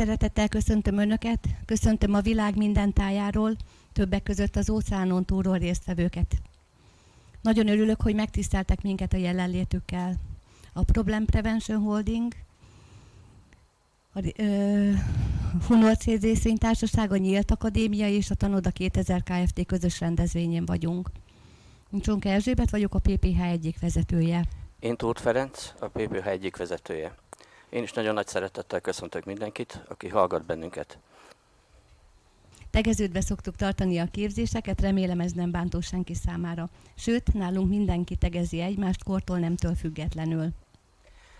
szeretettel köszöntöm Önöket, köszöntöm a világ minden tájáról, többek között az óceánon túlról résztvevőket. Nagyon örülök, hogy megtiszteltek minket a jelenlétükkel. A Problem Prevention Holding, a ö, Hunor CZ a Nyílt Akadémia és a Tanoda 2000 Kft. közös rendezvényén vagyunk. Csonka Erzsébet vagyok, a PPH egyik vezetője. Én Tóth Ferenc, a PPH egyik vezetője. Én is nagyon nagy szeretettel köszöntök mindenkit, aki hallgat bennünket. Tegeződve szoktuk tartani a képzéseket, remélem ez nem bántó senki számára. Sőt, nálunk mindenki tegezi egymást kortól nemtől függetlenül.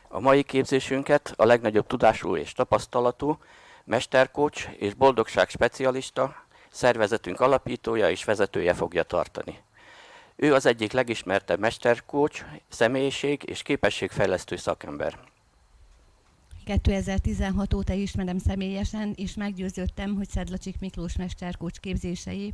A mai képzésünket a legnagyobb tudású és tapasztalatú mesterkócs és boldogság specialista, szervezetünk alapítója és vezetője fogja tartani. Ő az egyik legismertebb mesterkócs, személyiség és képességfejlesztő szakember. 2016 óta ismerem személyesen, és meggyőződtem, hogy Szedlacsik Miklós mesterkócs képzései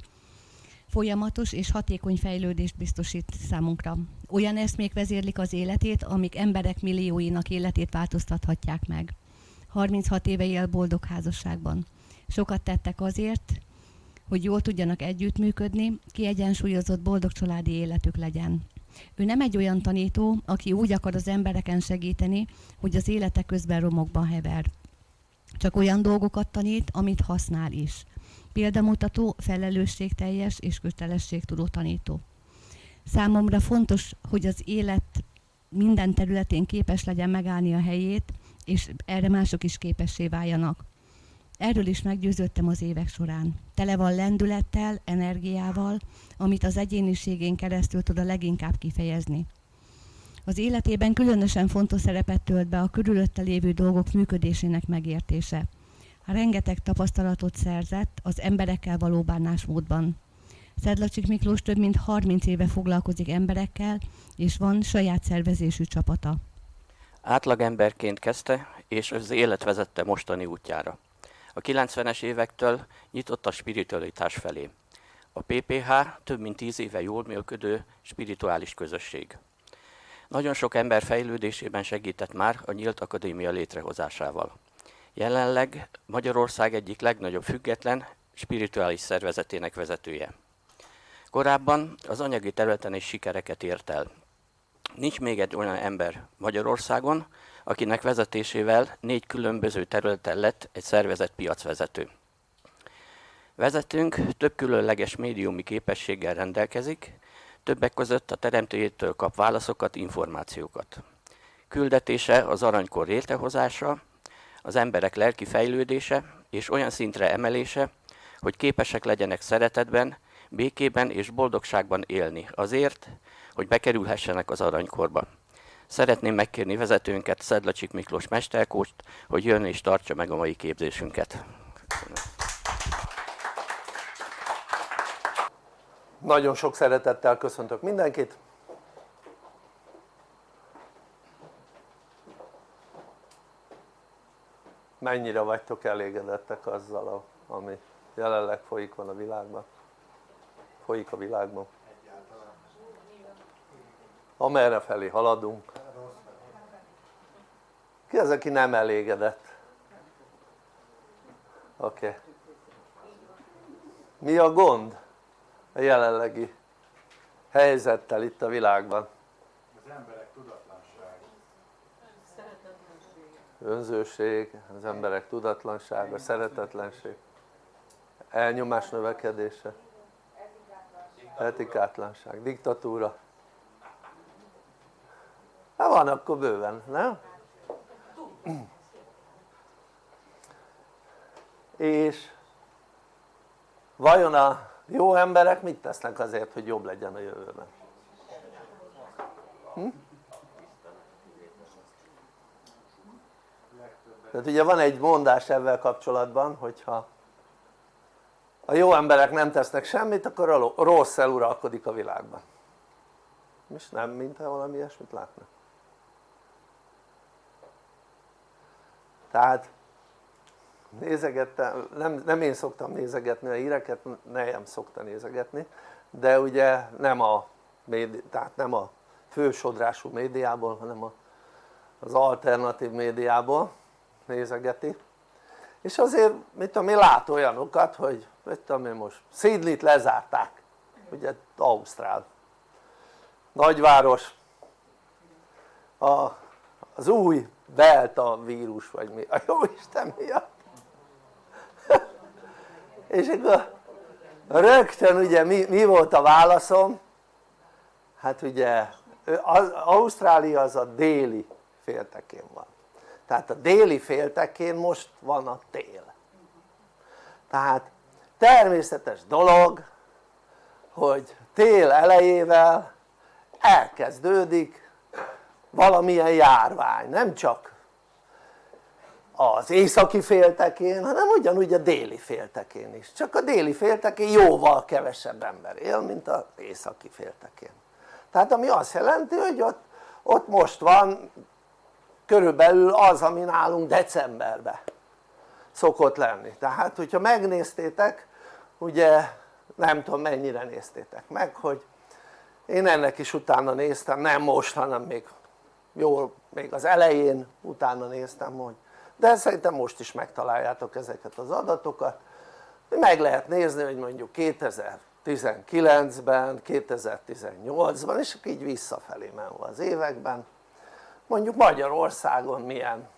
folyamatos és hatékony fejlődést biztosít számunkra. Olyan eszmék vezérlik az életét, amik emberek millióinak életét változtathatják meg. 36 éve él boldog házasságban. Sokat tettek azért, hogy jól tudjanak együttműködni, kiegyensúlyozott boldog családi életük legyen. Ő nem egy olyan tanító, aki úgy akar az embereken segíteni, hogy az élete közben romokban hever. Csak olyan dolgokat tanít, amit használ is. Példamutató, felelősségteljes és kötelességtudó tanító. Számomra fontos, hogy az élet minden területén képes legyen megállni a helyét, és erre mások is képessé váljanak. Erről is meggyőződtem az évek során. Tele van lendülettel, energiával, amit az egyéniségén keresztül tud a leginkább kifejezni. Az életében különösen fontos szerepet tölt be a körülötte lévő dolgok működésének megértése. Rengeteg tapasztalatot szerzett az emberekkel való bánásmódban. Szedlacsik Miklós több mint 30 éve foglalkozik emberekkel, és van saját szervezésű csapata. Átlagemberként kezdte, és az élet vezette mostani útjára. A 90-es évektől nyitott a spiritualitás felé. A PPH több mint 10 éve jól működő spirituális közösség. Nagyon sok ember fejlődésében segített már a Nyílt Akadémia létrehozásával. Jelenleg Magyarország egyik legnagyobb független spirituális szervezetének vezetője. Korábban az anyagi területen is sikereket ért el. Nincs még egy olyan ember Magyarországon, akinek vezetésével négy különböző területen lett egy szervezet piacvezető. Vezetőnk több különleges médiumi képességgel rendelkezik, többek között a teremtőjétől kap válaszokat, információkat. Küldetése az aranykor létrehozása, az emberek lelki fejlődése és olyan szintre emelése, hogy képesek legyenek szeretetben, békében és boldogságban élni azért, hogy bekerülhessenek az aranykorba. Szeretném megkérni vezetőnket, Szedlacsik Miklós Mesterkóst, hogy jön és tartsa meg a mai képzésünket. Nagyon sok szeretettel köszöntök mindenkit. Mennyire vagytok elégedettek azzal, ami jelenleg folyik van a világban? Folyik a világban? amerre felé haladunk ki az aki nem elégedett? oké okay. mi a gond a jelenlegi helyzettel itt a világban? az emberek tudatlansága önzőség, az emberek tudatlansága, szeretetlenség elnyomás növekedése etikátlanság, diktatúra hát van akkor bőven, nem? És vajon a jó emberek mit tesznek azért hogy jobb legyen a jövőben? Hm? tehát ugye van egy mondás ebben kapcsolatban hogyha a jó emberek nem tesznek semmit akkor a rossz eluralkodik a világban és nem mintha valami ilyesmit látnak tehát nézegettem, nem, nem én szoktam nézegetni a híreket, nem szokta nézegetni de ugye nem a, tehát nem a fősodrású médiából hanem a, az alternatív médiából nézegeti. És azért mit tudom én lát olyanokat hogy mit tudom én most Sydney-t lezárták ugye Ausztrál nagyváros. A, az új delta vírus vagy mi, a jó Isten miatt. És akkor rögtön ugye mi, mi volt a válaszom? hát ugye az, Ausztrália az a déli féltekén van. Tehát a déli féltekén most van a tél. Tehát természetes dolog hogy tél elejével elkezdődik valamilyen járvány, nem csak az északi féltekén, hanem ugyanúgy a déli féltekén is, csak a déli féltekén jóval kevesebb ember él, mint az északi féltekén. Tehát ami azt jelenti hogy ott, ott most van körülbelül az ami nálunk decemberben szokott lenni. Tehát hogyha megnéztétek ugye nem tudom mennyire néztétek meg hogy én ennek is utána néztem, nem most hanem még jól, még az elején utána néztem hogy de szerintem most is megtaláljátok ezeket az adatokat. Meg lehet nézni hogy mondjuk 2019-ben, 2018-ban és így visszafelé menve az években. Mondjuk Magyarországon milyen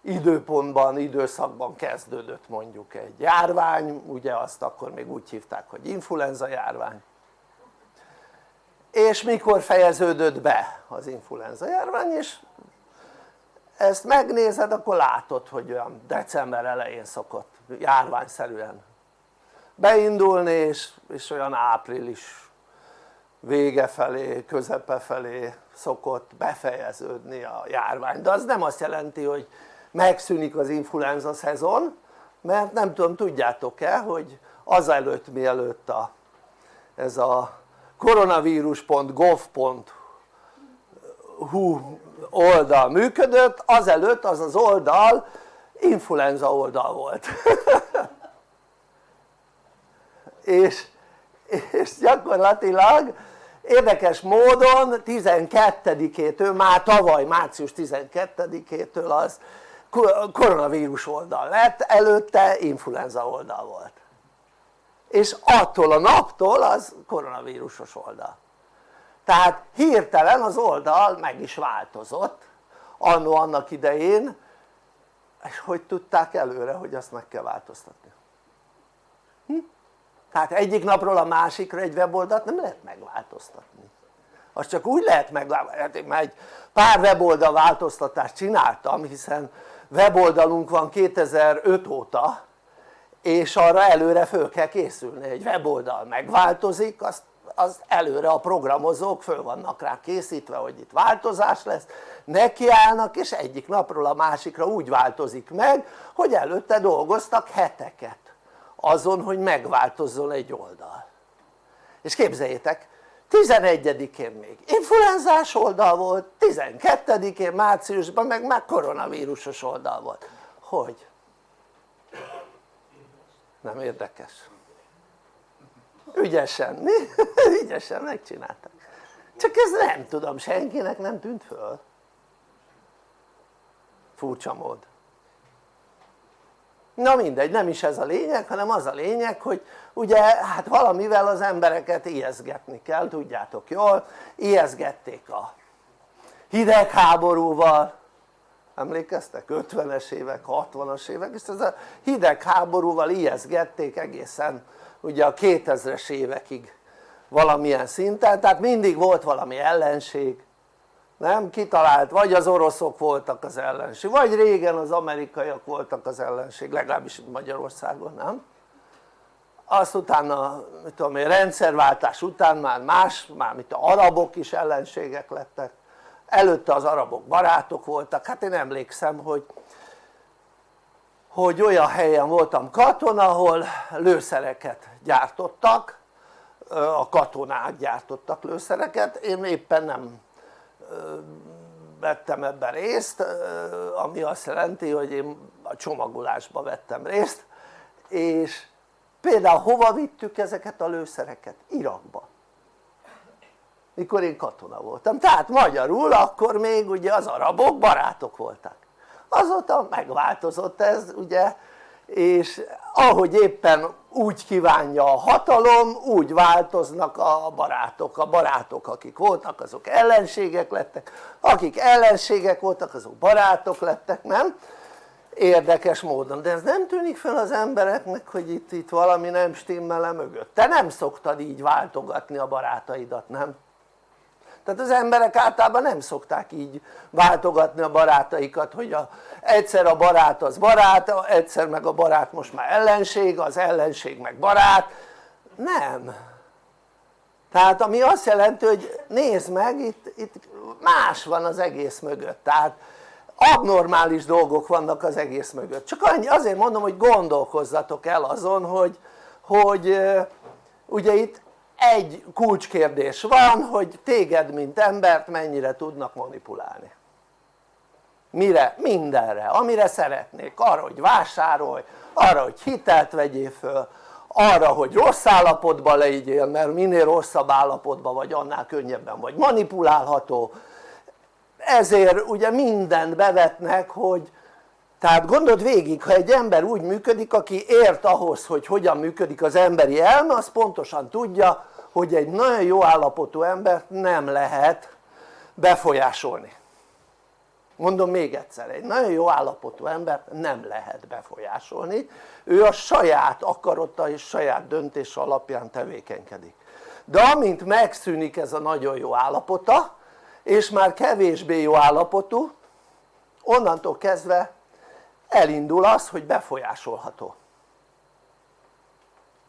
időpontban, időszakban kezdődött mondjuk egy járvány, ugye azt akkor még úgy hívták hogy influenza járvány és mikor fejeződött be az influenza járvány és ezt megnézed akkor látod hogy olyan december elején szokott járványszerűen beindulni és, és olyan április vége felé, közepe felé szokott befejeződni a járvány. De az nem azt jelenti hogy megszűnik az influenza szezon mert nem tudom tudjátok-e hogy azelőtt mielőtt a, ez a koronavírus.gov.hu oldal működött azelőtt az az oldal influenza oldal volt. És, és gyakorlatilag érdekes módon 12-től, már tavaly március 12-től az koronavírus oldal lett, előtte influenza oldal volt és attól a naptól az koronavírusos oldal tehát hirtelen az oldal meg is változott annó annak idején és hogy tudták előre hogy azt meg kell változtatni? Hm? tehát egyik napról a másikra egy weboldalt nem lehet megváltoztatni azt csak úgy lehet megváltoztatni, mert egy pár weboldal változtatást csináltam hiszen weboldalunk van 2005 óta és arra előre föl kell készülni, egy weboldal megváltozik azt az előre a programozók föl vannak rá készítve hogy itt változás lesz nekiállnak és egyik napról a másikra úgy változik meg hogy előtte dolgoztak heteket azon hogy megváltozzon egy oldal és képzeljétek 11-én még influenzás oldal volt 12-én márciusban meg már koronavírusos oldal volt hogy? Nem érdekes? ügyesen, mi? ügyesen megcsináltak csak ez nem tudom senkinek nem tűnt föl furcsa mód na mindegy nem is ez a lényeg hanem az a lényeg hogy ugye hát valamivel az embereket ijeszgetni kell tudjátok jól ijeszgették a hidegháborúval emlékeztek? 50-es évek, 60-as évek és ez a hidegháborúval ijeszgették egészen ugye a 2000-es évekig valamilyen szinten tehát mindig volt valami ellenség nem? kitalált, vagy az oroszok voltak az ellenség, vagy régen az amerikaiak voltak az ellenség, legalábbis Magyarországon, nem? azt utána, mit tudom én, rendszerváltás után már más, már mint a arabok is ellenségek lettek előtte az arabok barátok voltak, hát én emlékszem hogy hogy olyan helyen voltam katona ahol lőszereket gyártottak. A katonák gyártottak lőszereket, én éppen nem vettem ebben részt ami azt jelenti hogy én a csomagolásba vettem részt. És például hova vittük ezeket a lőszereket? Irakba mikor én katona voltam, tehát magyarul akkor még ugye az arabok barátok voltak. Azóta megváltozott ez ugye és ahogy éppen úgy kívánja a hatalom úgy változnak a barátok, a barátok akik voltak azok ellenségek lettek, akik ellenségek voltak azok barátok lettek, nem? érdekes módon, de ez nem tűnik fel az embereknek hogy itt, itt valami nem stimmel mögött, te nem szoktad így váltogatni a barátaidat, nem? Tehát az emberek általában nem szokták így váltogatni a barátaikat hogy a, egyszer a barát az barát, egyszer meg a barát most már ellenség, az ellenség meg barát. Nem. Tehát ami azt jelenti hogy nézd meg itt, itt más van az egész mögött. Tehát abnormális dolgok vannak az egész mögött. Csak annyi, azért mondom hogy gondolkozzatok el azon hogy, hogy ugye itt egy kulcskérdés van hogy téged mint embert mennyire tudnak manipulálni. Mire? mindenre, amire szeretnék, arra hogy vásárolj, arra hogy hitelt vegyél föl, arra hogy rossz állapotban legyél mert minél rosszabb állapotban vagy annál könnyebben vagy. Manipulálható. Ezért ugye mindent bevetnek hogy tehát gondold végig ha egy ember úgy működik aki ért ahhoz hogy hogyan működik az emberi elme az pontosan tudja hogy egy nagyon jó állapotú embert nem lehet befolyásolni. Mondom még egyszer, egy nagyon jó állapotú embert nem lehet befolyásolni. Ő a saját akarata és saját döntése alapján tevékenykedik. De amint megszűnik ez a nagyon jó állapota és már kevésbé jó állapotú onnantól kezdve elindul az hogy befolyásolható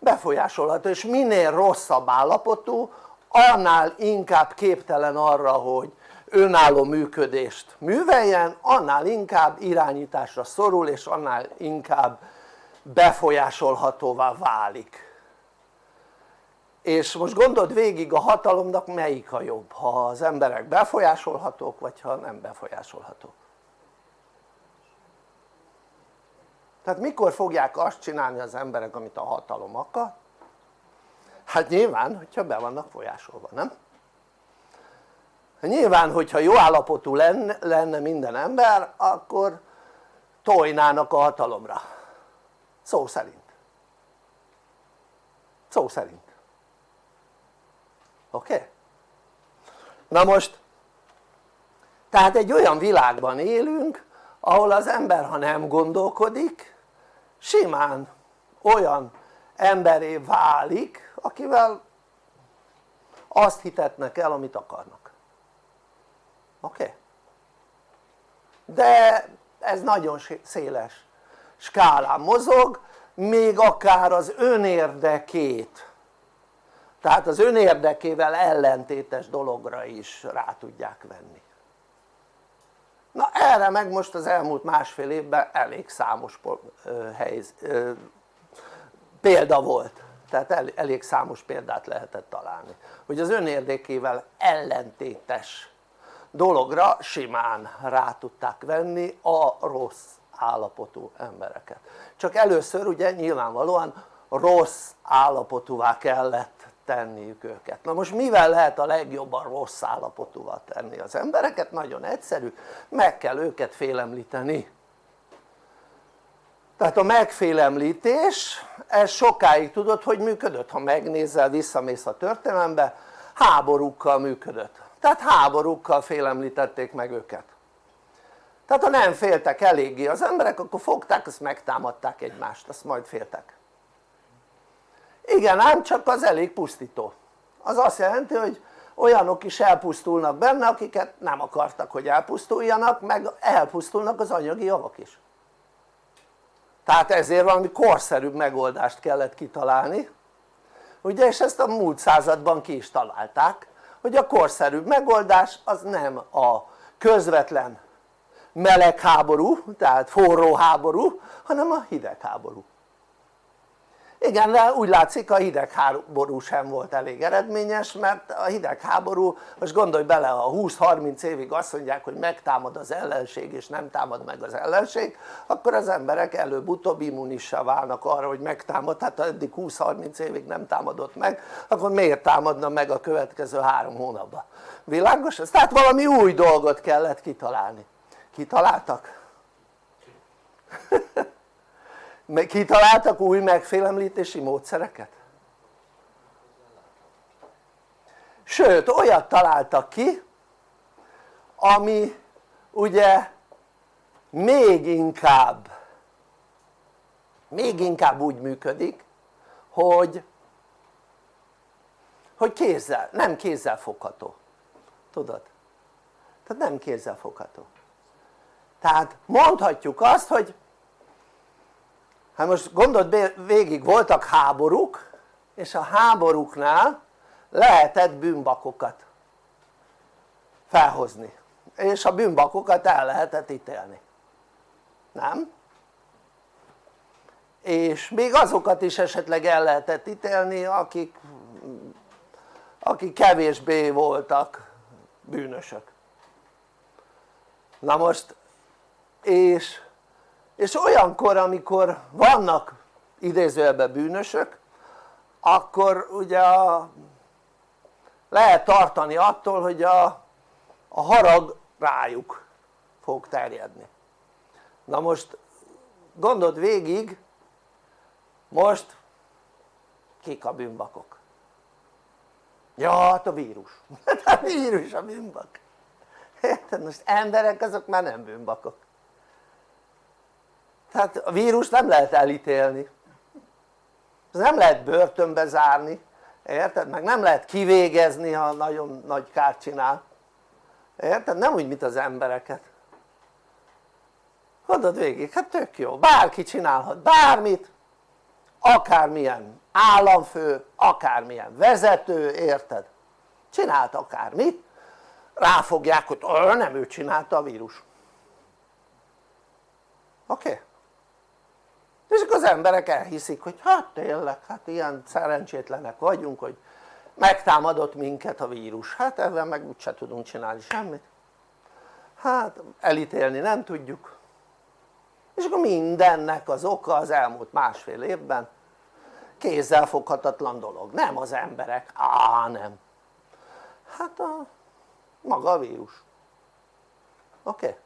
befolyásolható és minél rosszabb állapotú annál inkább képtelen arra hogy önálló működést műveljen annál inkább irányításra szorul és annál inkább befolyásolhatóvá válik. És most gondold végig a hatalomnak melyik a jobb ha az emberek befolyásolhatók vagy ha nem befolyásolhatók tehát mikor fogják azt csinálni az emberek amit a hatalom akar? hát nyilván hogyha be vannak folyásolva, nem? nyilván hogyha jó állapotú lenne, lenne minden ember akkor tojnának a hatalomra szó szerint szó szerint oké? Okay? na most tehát egy olyan világban élünk ahol az ember ha nem gondolkodik simán olyan emberé válik akivel azt hitetnek el amit akarnak oké? Okay? de ez nagyon széles skálán mozog még akár az önérdekét tehát az önérdekével ellentétes dologra is rá tudják venni na erre meg most az elmúlt másfél évben elég számos helyz, példa volt. Tehát elég számos példát lehetett találni. Hogy az önérdekével ellentétes dologra simán rá tudták venni a rossz állapotú embereket. Csak először ugye nyilvánvalóan rossz állapotúvá kellett tenniük őket. Na most mivel lehet a legjobban rossz állapotúval tenni? Az embereket? nagyon egyszerű, meg kell őket félemlíteni. Tehát a megfélemlítés ez sokáig tudod hogy működött? ha megnézel visszamész a történelembe háborúkkal működött. Tehát háborúkkal félemlítették meg őket. Tehát ha nem féltek eléggé az emberek akkor fogták azt megtámadták egymást azt majd féltek igen ám csak az elég pusztító. Az azt jelenti hogy olyanok is elpusztulnak benne akiket nem akartak hogy elpusztuljanak meg elpusztulnak az anyagi javak is. Tehát ezért valami korszerűbb megoldást kellett kitalálni. Ugye és ezt a múlt században ki is találták hogy a korszerűbb megoldás az nem a közvetlen meleg háború tehát forró háború hanem a hideg háború igen de úgy látszik a hidegháború sem volt elég eredményes mert a hidegháború most gondolj bele ha 20-30 évig azt mondják hogy megtámad az ellenség és nem támad meg az ellenség akkor az emberek előbb-utóbb immunissá válnak arra hogy megtámad hát ha eddig 20-30 évig nem támadott meg akkor miért támadna meg a következő három hónapban világos ez? tehát valami új dolgot kellett kitalálni kitaláltak? kitaláltak új megfélemlítési módszereket? sőt olyat találtak ki ami ugye még inkább még inkább úgy működik hogy hogy kézzel, nem kézzel fogható tudod? tehát nem kézzel fogható tehát mondhatjuk azt hogy hát most gondold végig voltak háborúk és a háborúknál lehetett bűnbakokat felhozni és a bűnbakokat el lehetett ítélni nem? és még azokat is esetleg el lehetett ítélni akik, akik kevésbé voltak bűnösök na most és, és olyankor amikor vannak idézőjelben bűnösök akkor ugye a, lehet tartani attól hogy a, a harag rájuk fog terjedni na most gondold végig most kik a bűnbakok? ja hát a vírus a vírus a bűnbak érted? most emberek azok már nem bűnbakok tehát a vírus nem lehet elítélni ez nem lehet börtönbe zárni érted? meg nem lehet kivégezni ha nagyon nagy kárt csinál érted? nem úgy mint az embereket gondold végig, hát tök jó, bárki csinálhat bármit akármilyen államfő, akármilyen vezető, érted? csinált akármit ráfogják hogy nem ő csinálta a vírus oké? Okay? És akkor az emberek elhiszik hogy hát tényleg hát ilyen szerencsétlenek vagyunk hogy megtámadott minket a vírus. Hát ezzel meg úgyse tudunk csinálni semmit. Hát elítélni nem tudjuk. És akkor mindennek az oka az elmúlt másfél évben kézzelfoghatatlan dolog, nem az emberek, á nem. Hát a maga a vírus. Oké? Okay?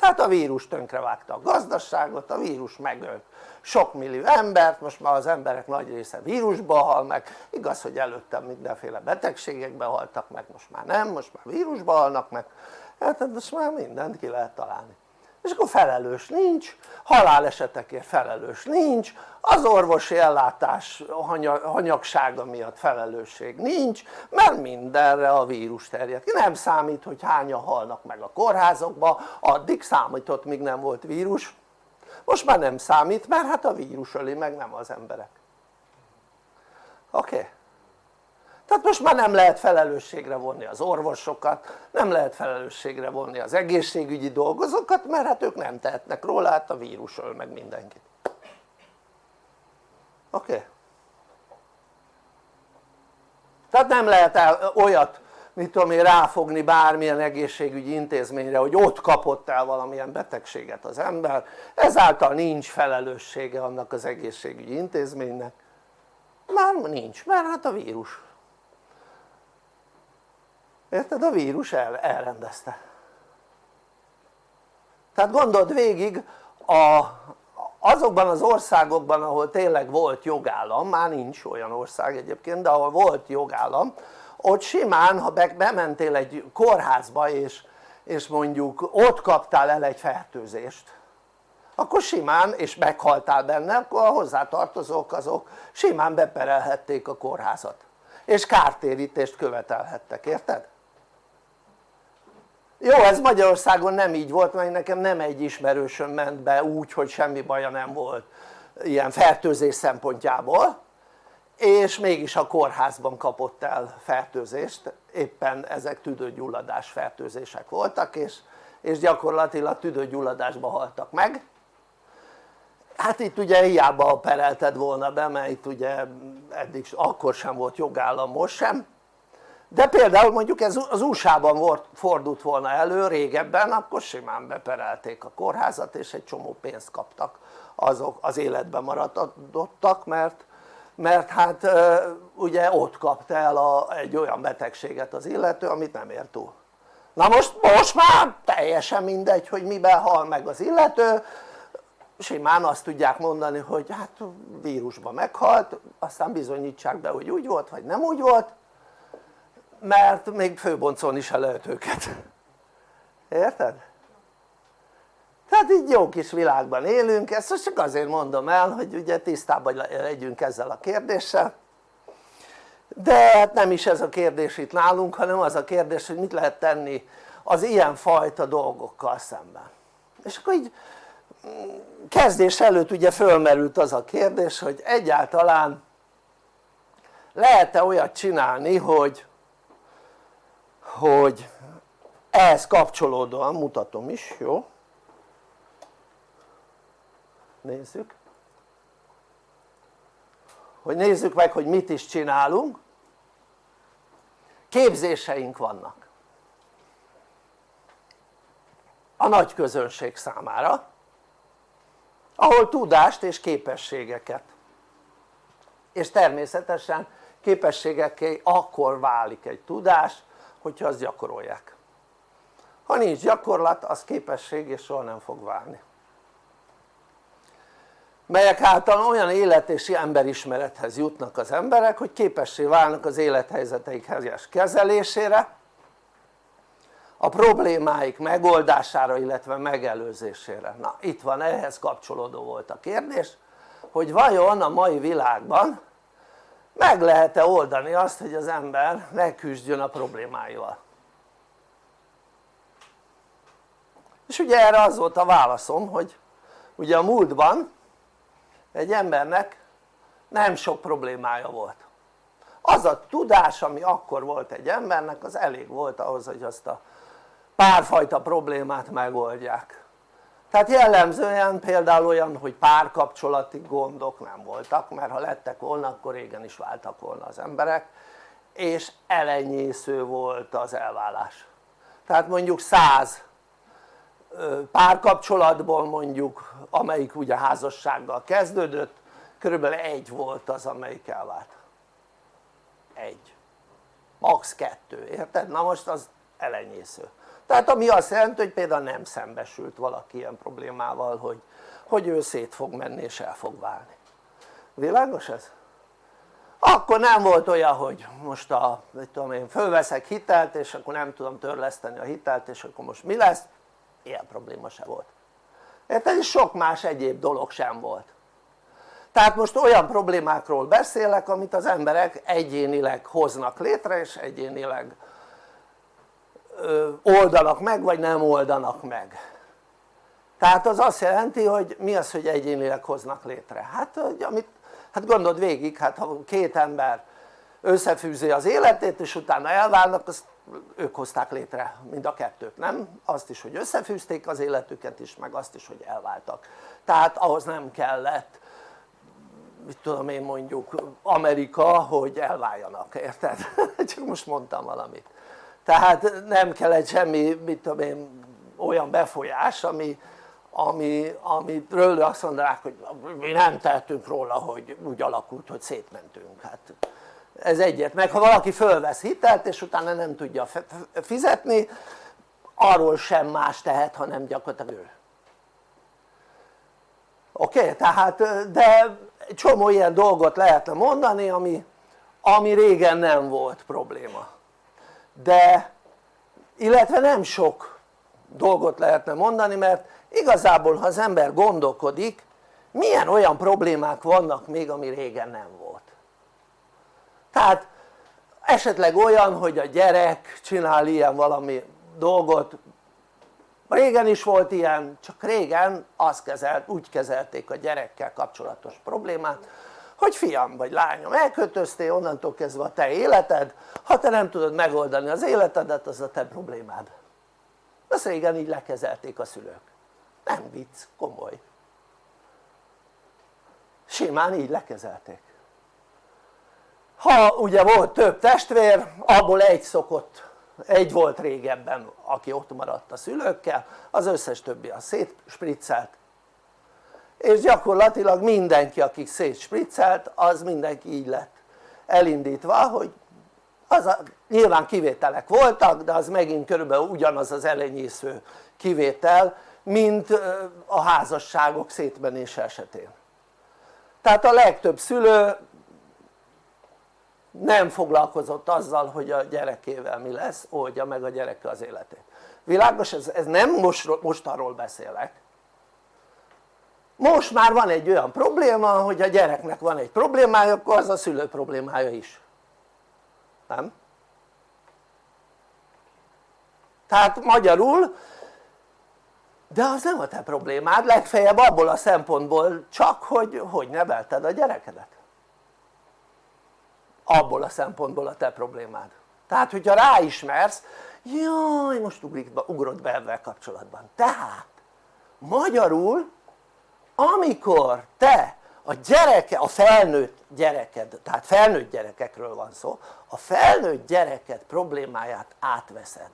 Tehát a vírus tönkrevágta a gazdaságot, a vírus megölt sok millió embert, most már az emberek nagy része vírusba hal meg, igaz hogy előtte mindenféle betegségekbe haltak meg, most már nem, most már vírusba halnak meg, hát most már mindent ki lehet találni és akkor felelős nincs, halálesetekért felelős nincs, az orvosi ellátás hanyagsága miatt felelősség nincs, mert mindenre a vírus terjed ki, nem számít hogy hányan halnak meg a kórházokba, addig számított míg nem volt vírus, most már nem számít mert hát a vírus öli meg nem az emberek oké? Okay? Tehát most már nem lehet felelősségre vonni az orvosokat, nem lehet felelősségre vonni az egészségügyi dolgozókat mert hát ők nem tehetnek róla, hát a vírus öl meg mindenkit oké? Okay? tehát nem lehet el, olyat mit tudom én ráfogni bármilyen egészségügyi intézményre hogy ott kapott el valamilyen betegséget az ember ezáltal nincs felelőssége annak az egészségügyi intézménynek már nincs mert hát a vírus érted? a vírus el, elrendezte tehát gondold végig a, azokban az országokban ahol tényleg volt jogállam, már nincs olyan ország egyébként de ahol volt jogállam ott simán ha bementél egy kórházba és, és mondjuk ott kaptál el egy fertőzést akkor simán és meghaltál benne akkor a hozzátartozók azok simán beperelhették a kórházat és kártérítést követelhettek, érted? Jó ez Magyarországon nem így volt mert nekem nem egy ismerősöm ment be úgy hogy semmi baja nem volt ilyen fertőzés szempontjából és mégis a kórházban kapott el fertőzést. Éppen ezek tüdőgyulladás fertőzések voltak és, és gyakorlatilag tüdőgyulladásba haltak meg. Hát itt ugye hiába perelted volna be mert itt ugye eddig akkor sem volt jogállam most sem de például mondjuk ez az USA-ban volt, fordult volna elő régebben akkor simán beperelték a kórházat és egy csomó pénzt kaptak azok az életben maradottak mert, mert hát ugye ott kapta el a, egy olyan betegséget az illető amit nem ért túl. Na most, most már teljesen mindegy hogy miben hal meg az illető. Simán azt tudják mondani hogy hát vírusban meghalt aztán bizonyítsák be hogy úgy volt vagy nem úgy volt mert még főboncon is el lehet őket. Érted? tehát így jó kis világban élünk, ezt csak azért mondom el hogy ugye tisztában legyünk ezzel a kérdéssel. De hát nem is ez a kérdés itt nálunk hanem az a kérdés hogy mit lehet tenni az ilyen fajta dolgokkal szemben. És akkor így mm, kezdés előtt ugye fölmerült az a kérdés hogy egyáltalán lehet-e olyat csinálni hogy hogy ehhez kapcsolódóan mutatom is, jó? nézzük. Hogy nézzük meg hogy mit is csinálunk. Képzéseink vannak. A nagy közönség számára ahol tudást és képességeket. És természetesen képességekkel akkor válik egy tudás hogyha azt gyakorolják. Ha nincs gyakorlat az képesség és soha nem fog válni. Melyek által olyan élet és emberismerethez jutnak az emberek hogy képessé válnak az élethelyzeteik helyes kezelésére a problémáik megoldására illetve megelőzésére. Na itt van ehhez kapcsolódó volt a kérdés hogy vajon a mai világban meg lehet-e oldani azt hogy az ember megküzdjön a problémáival? És ugye erre az volt a válaszom hogy ugye a múltban egy embernek nem sok problémája volt. Az a tudás ami akkor volt egy embernek az elég volt ahhoz hogy azt a párfajta problémát megoldják tehát jellemzően például olyan hogy párkapcsolati gondok nem voltak mert ha lettek volna akkor régen is váltak volna az emberek és elenyésző volt az elvállás tehát mondjuk száz párkapcsolatból mondjuk amelyik ugye házassággal kezdődött körülbelül egy volt az amelyik elvált egy max. kettő, érted? na most az elenyésző tehát ami azt jelenti hogy például nem szembesült valaki ilyen problémával hogy, hogy ő szét fog menni és el fog válni világos ez? akkor nem volt olyan hogy most a, mit tudom én, fölveszek hitelt és akkor nem tudom törleszteni a hitelt és akkor most mi lesz? ilyen probléma se volt érted? és sok más egyéb dolog sem volt tehát most olyan problémákról beszélek amit az emberek egyénileg hoznak létre és egyénileg oldanak meg vagy nem oldanak meg tehát az azt jelenti hogy mi az hogy egyénileg hoznak létre? hát, hogy amit, hát gondold végig hát ha két ember összefűzi az életét és utána elválnak azt ők hozták létre mind a kettőt, nem? azt is hogy összefűzték az életüket is meg azt is hogy elváltak tehát ahhoz nem kellett mit tudom én mondjuk Amerika hogy elváljanak, érted? csak most mondtam valamit tehát nem kellett semmi mit tudom én olyan befolyás ami, ami, amiről azt mondanák hogy mi nem tehetünk róla hogy úgy alakult hogy szétmentünk hát ez egyet, meg ha valaki fölvesz hitelt és utána nem tudja fizetni arról sem más tehet hanem gyakorlatilag ő oké? Okay? tehát de csomó ilyen dolgot lehetne mondani ami, ami régen nem volt probléma de illetve nem sok dolgot lehetne mondani mert igazából ha az ember gondolkodik milyen olyan problémák vannak még ami régen nem volt? Tehát esetleg olyan hogy a gyerek csinál ilyen valami dolgot. Régen is volt ilyen csak régen azt kezelt, úgy kezelték a gyerekkel kapcsolatos problémát hogy fiam vagy lányom elköltöztél onnantól kezdve a te életed. Ha te nem tudod megoldani az életedet az a te problémád. Ezt régen így lekezelték a szülők. Nem vicc, komoly. Simán így lekezelték. Ha ugye volt több testvér abból egy szokott egy volt régebben aki ott maradt a szülőkkel az összes többi a szétspriccelt és gyakorlatilag mindenki aki szétspriccelt az mindenki így lett elindítva hogy az a, nyilván kivételek voltak de az megint körülbelül ugyanaz az elenyésző kivétel mint a házasságok szétmenése esetén tehát a legtöbb szülő nem foglalkozott azzal hogy a gyerekével mi lesz, oldja meg a gyereke az életét világos? ez, ez nem most, most arról beszélek most már van egy olyan probléma hogy a gyereknek van egy problémája akkor az a szülő problémája is. Nem? tehát magyarul de az nem a te problémád legfeljebb abból a szempontból csak hogy hogy nevelted a gyerekedet. Abból a szempontból a te problémád. Tehát hogyha ráismersz jaj most ugrott be ebben kapcsolatban. Tehát magyarul amikor te a gyereke, a felnőtt gyereked, tehát felnőtt gyerekekről van szó, a felnőtt gyereket problémáját átveszed.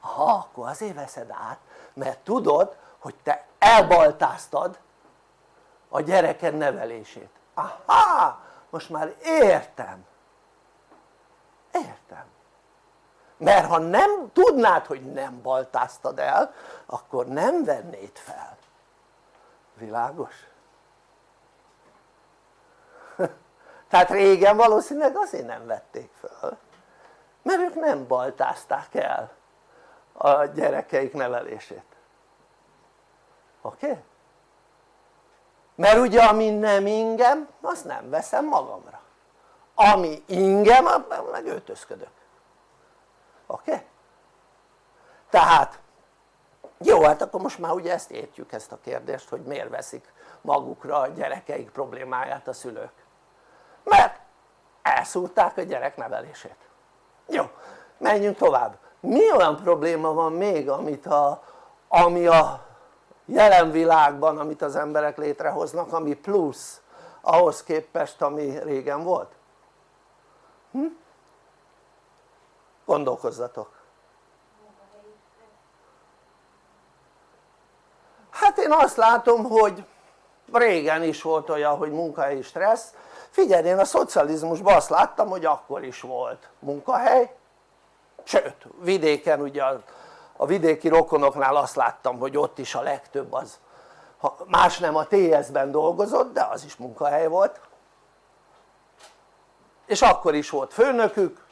Ha akkor azért veszed át mert tudod hogy te elbaltáztad a gyereked nevelését. Aha most már értem. Értem. Mert ha nem tudnád hogy nem baltáztad el akkor nem vennéd fel világos? tehát régen valószínűleg azért nem vették föl mert ők nem baltázták el a gyerekeik nevelését oké? Okay? mert ugye ami nem ingem azt nem veszem magamra ami ingem meg öltözködök oké? Okay? tehát jó hát akkor most már ugye ezt értjük ezt a kérdést hogy miért veszik magukra a gyerekeik problémáját a szülők mert elszúrták a gyerek nevelését jó menjünk tovább mi olyan probléma van még amit a, ami a jelen világban amit az emberek létrehoznak ami plusz ahhoz képest ami régen volt? Hm? gondolkozzatok hát én azt látom hogy régen is volt olyan hogy munkahelyi stressz. Figyelj én a szocializmusban azt láttam hogy akkor is volt munkahely. Sőt vidéken ugye a, a vidéki rokonoknál azt láttam hogy ott is a legtöbb az ha más nem a TS-ben dolgozott de az is munkahely volt. És akkor is volt főnökük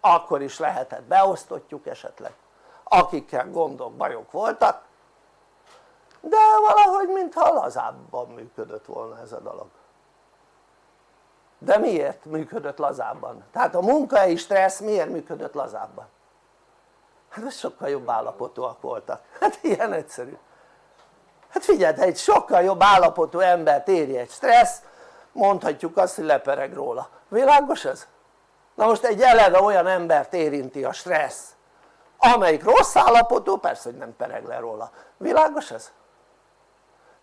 akkor is lehetett beosztottjuk esetleg. Akikkel gondok, bajok voltak de valahogy mintha lazábban működött volna ez a dolog de miért működött lazábban? tehát a munkahelyi stressz miért működött lazábban? hát az sokkal jobb állapotúak voltak, hát ilyen egyszerű hát figyeld, egy sokkal jobb állapotú embert éri egy stressz mondhatjuk azt hogy lepereg róla, világos ez? na most egy eleve olyan embert érinti a stressz amelyik rossz állapotú persze hogy nem pereg le róla, világos ez?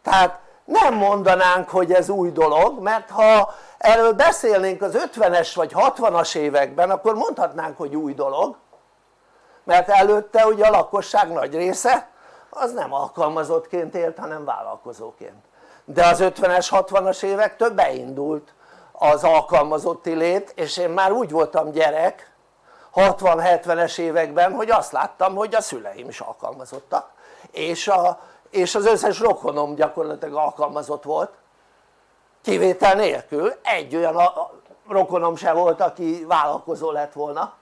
Tehát nem mondanánk hogy ez új dolog mert ha erről beszélnénk az 50-es vagy 60-as években akkor mondhatnánk hogy új dolog. Mert előtte ugye a lakosság nagy része az nem alkalmazottként élt hanem vállalkozóként. De az 50-es 60-as évektől beindult az alkalmazotti lét és én már úgy voltam gyerek 60-70-es években hogy azt láttam hogy a szüleim is alkalmazottak és, a, és az összes rokonom gyakorlatilag alkalmazott volt kivétel nélkül egy olyan rokonom se volt aki vállalkozó lett volna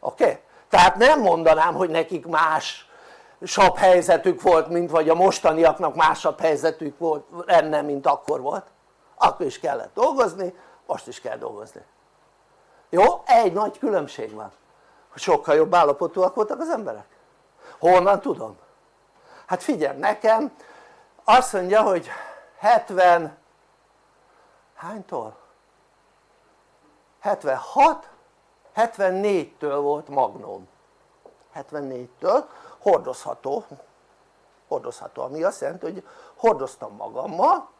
oké? Okay? tehát nem mondanám hogy nekik más sabb helyzetük volt mint vagy a mostaniaknak másabb helyzetük volt lenne mint akkor volt akkor is kellett dolgozni most is kell dolgozni jó? egy nagy különbség van hogy sokkal jobb állapotúak voltak az emberek honnan tudom? Hát figyelj nekem azt mondja hogy 70 hánytól? 76 74-től volt magnóm. 74-től hordozható. Hordozható ami azt jelenti hogy hordoztam magammal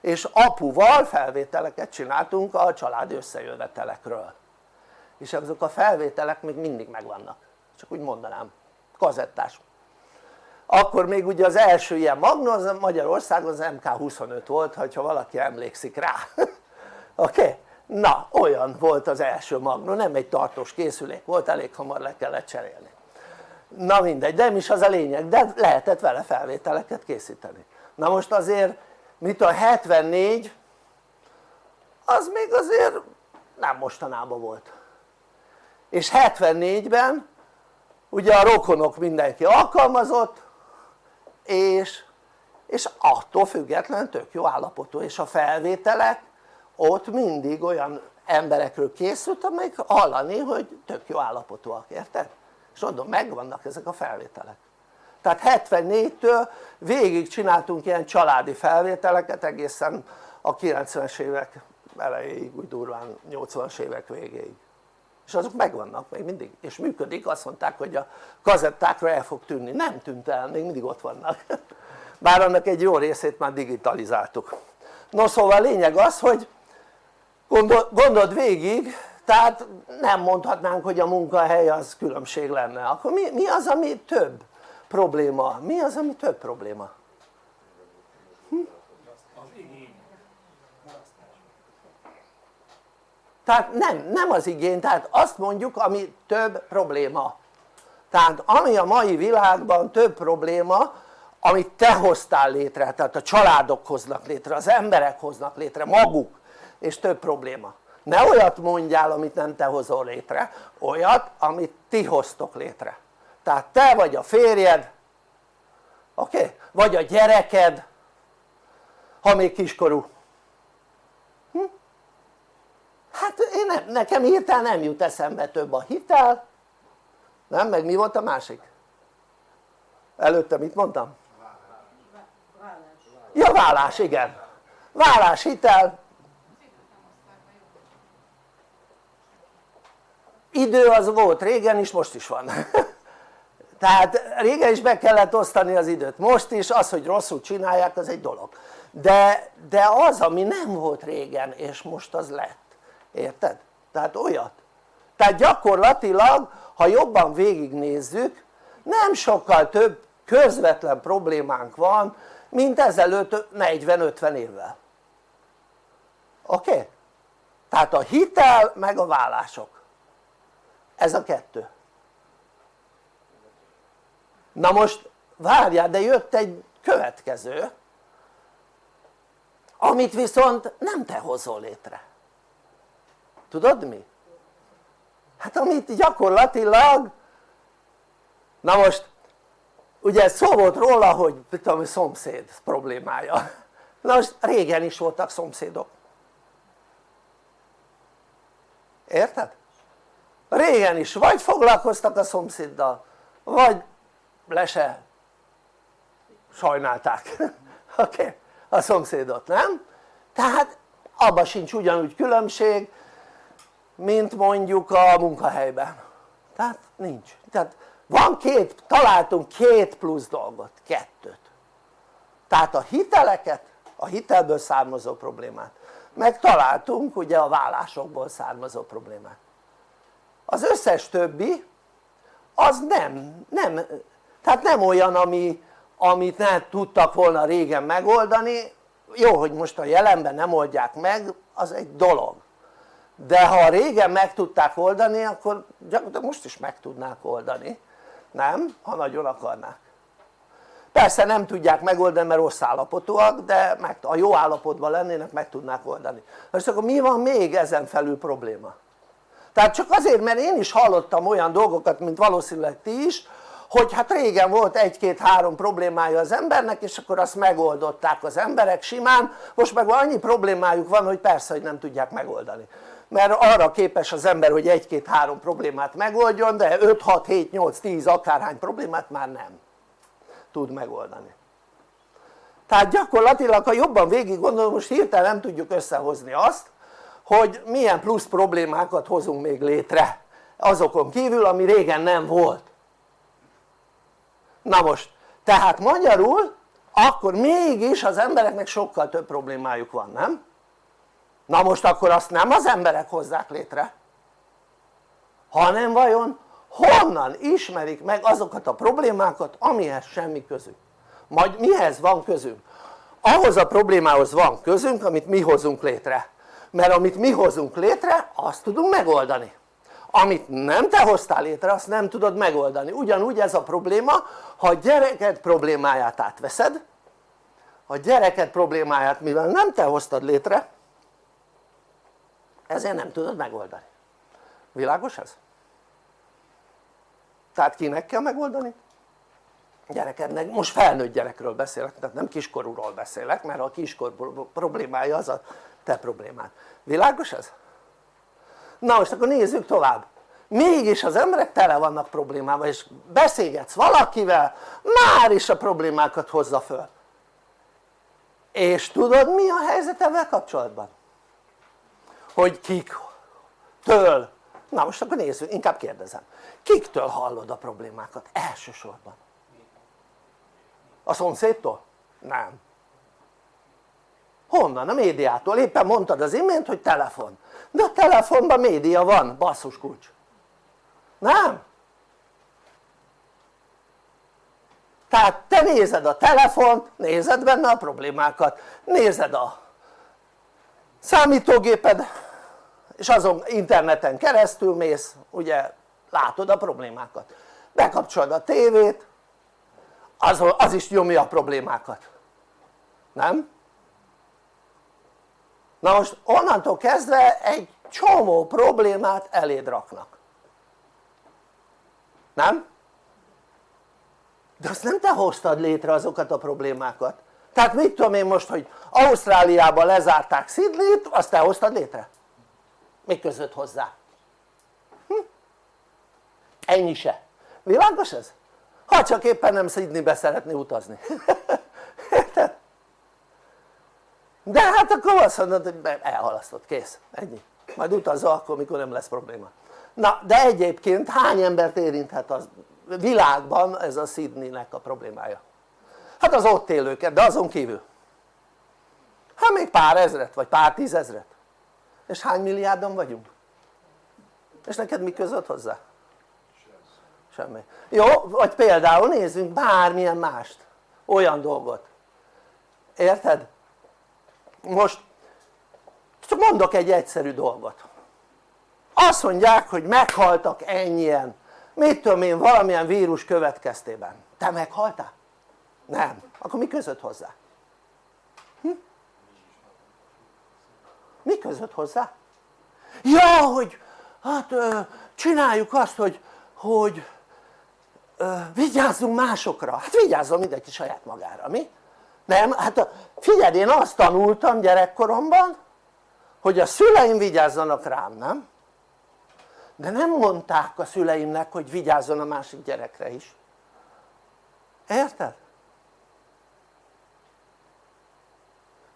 és apuval felvételeket csináltunk a családi összejövetelekről. És azok a felvételek még mindig megvannak. Csak úgy mondanám kazettás akkor még ugye az első ilyen magnó az Magyarországon az MK25 volt ha valaki emlékszik rá oké? Okay? na olyan volt az első magnó nem egy tartós készülék volt elég hamar le kellett cserélni na mindegy, de nem is az a lényeg, de lehetett vele felvételeket készíteni na most azért mit a 74 az még azért nem mostanában volt és 74-ben ugye a rokonok mindenki alkalmazott és, és attól függetlenül tök jó állapotú és a felvételek ott mindig olyan emberekről készült amelyik hallani hogy tök jó állapotúak, érted? és mondom megvannak ezek a felvételek tehát 74-től végig csináltunk ilyen családi felvételeket egészen a 90-es évek elejéig úgy durván 80-as évek végéig és azok megvannak még mindig. És működik azt mondták hogy a kazettákra el fog tűnni, nem tűnt el, még mindig ott vannak. Bár annak egy jó részét már digitalizáltuk. No szóval a lényeg az hogy gondol, gondold végig tehát nem mondhatnánk hogy a munkahely az különbség lenne. Akkor mi, mi az ami több probléma? mi az ami több probléma? Hm? Tehát nem, nem az igény, tehát azt mondjuk ami több probléma tehát ami a mai világban több probléma amit te hoztál létre, tehát a családok hoznak létre, az emberek hoznak létre, maguk és több probléma ne olyat mondjál amit nem te hozol létre, olyat amit ti hoztok létre tehát te vagy a férjed oké? Okay? vagy a gyereked ha még kiskorú hm? Hát én nem, nekem hirtelen nem jut eszembe több a hitel nem? meg mi volt a másik? előtte mit mondtam? ja vállás igen vállás hitel idő az volt régen is most is van tehát régen is be kellett osztani az időt most is az hogy rosszul csinálják az egy dolog de, de az ami nem volt régen és most az lett érted? tehát olyat tehát gyakorlatilag ha jobban végignézzük nem sokkal több közvetlen problémánk van mint ezelőtt 40-50 évvel oké? Okay? tehát a hitel meg a vállások ez a kettő na most várjál de jött egy következő amit viszont nem te hozol létre tudod mi? hát amit gyakorlatilag na most ugye szó volt róla hogy tudom szomszéd problémája na most régen is voltak szomszédok érted? régen is vagy foglalkoztak a szomszéddal vagy le se sajnálták oké? Okay? a szomszédot, nem? tehát abban sincs ugyanúgy különbség mint mondjuk a munkahelyben. Tehát nincs, tehát van két, találtunk két plusz dolgot, kettőt. Tehát a hiteleket, a hitelből származó problémát. Meg találtunk ugye a vállásokból származó problémát. Az összes többi az nem, nem, tehát nem olyan ami, amit ne tudtak volna régen megoldani. Jó hogy most a jelenben nem oldják meg az egy dolog de ha régen meg tudták oldani akkor gyakorlatilag most is meg tudnák oldani. Nem? ha nagyon akarnák. Persze nem tudják megoldani mert rossz állapotúak de meg, a jó állapotban lennének meg tudnák oldani. Most akkor mi van még ezen felül probléma? tehát csak azért mert én is hallottam olyan dolgokat mint valószínűleg ti is hogy hát régen volt egy-két-három problémája az embernek és akkor azt megoldották az emberek simán. Most meg annyi problémájuk van hogy persze hogy nem tudják megoldani mert arra képes az ember hogy egy-két-három problémát megoldjon de 5-6-7-8-10 akárhány problémát már nem tud megoldani tehát gyakorlatilag ha jobban végig gondolom most hirtelen nem tudjuk összehozni azt hogy milyen plusz problémákat hozunk még létre azokon kívül ami régen nem volt na most tehát magyarul akkor mégis az embereknek sokkal több problémájuk van nem? Na most akkor azt nem az emberek hozzák létre hanem vajon honnan ismerik meg azokat a problémákat amihez semmi közük majd mihez van közünk? ahhoz a problémához van közünk amit mi hozunk létre. Mert amit mi hozunk létre azt tudunk megoldani. Amit nem te hoztál létre azt nem tudod megoldani. Ugyanúgy ez a probléma ha a gyereked problémáját átveszed a gyereked problémáját mivel nem te hoztad létre ezért nem tudod megoldani világos ez? tehát kinek kell megoldani? gyerekednek, most felnőtt gyerekről beszélek, tehát nem kiskorúról beszélek mert a kiskor problémája az a te problémád, világos ez? na most akkor nézzük tovább mégis az emberek tele vannak problémával és beszélgetsz valakivel már is a problémákat hozza föl és tudod mi a helyzet ebben kapcsolatban? Hogy kik től na most akkor nézzük, inkább kérdezem kiktől hallod a problémákat elsősorban? a szomszédtól? nem honnan? a médiától, éppen mondtad az imént hogy telefon de a telefonban média van, basszus kulcs nem? tehát te nézed a telefont, nézed benne a problémákat, nézed a számítógéped és azon interneten keresztül mész, ugye látod a problémákat bekapcsolod a tévét az, az is nyomja a problémákat nem? na most onnantól kezdve egy csomó problémát eléd raknak nem? de azt nem te hoztad létre azokat a problémákat tehát mit tudom én most hogy Ausztráliában lezárták Sydney-t azt te hoztad létre? Mi között hozzá? Hm? ennyi se, világos ez? ha csak éppen nem Sydneybe szeretné utazni érted? de hát akkor azt mondod hogy elhalasztott, kész, ennyi majd utazza akkor mikor nem lesz probléma na de egyébként hány embert érinthet az világban ez a Sydneynek a problémája? hát az ott élőket de azon kívül hát még pár ezret vagy pár tízezret és hány milliárdan vagyunk? és neked mi között hozzá? semmi jó vagy például nézzünk bármilyen mást olyan dolgot érted? most csak mondok egy egyszerű dolgot azt mondják hogy meghaltak ennyien mit tudom én valamilyen vírus következtében te meghaltál? nem, akkor mi között hozzá? Mi között hozzá? ja hogy hát csináljuk azt hogy, hogy vigyázzunk másokra, hát vigyázzon mindenki saját magára, mi? nem? hát figyeld én azt tanultam gyerekkoromban hogy a szüleim vigyázzanak rám, nem? de nem mondták a szüleimnek hogy vigyázzon a másik gyerekre is érted?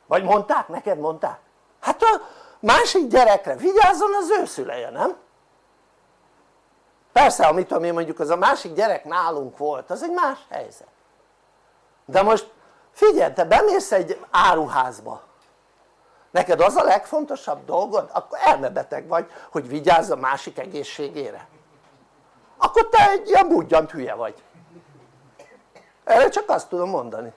vagy mondták? neked mondták? Hát a másik gyerekre vigyázzon az ő szüleje, nem? persze amit tudom én mondjuk az a másik gyerek nálunk volt az egy más helyzet. De most figyelj te bemész egy áruházba. Neked az a legfontosabb dolgod? Akkor elmebeteg vagy hogy vigyázz a másik egészségére. Akkor te egy ilyen budjant hülye vagy. Erre csak azt tudom mondani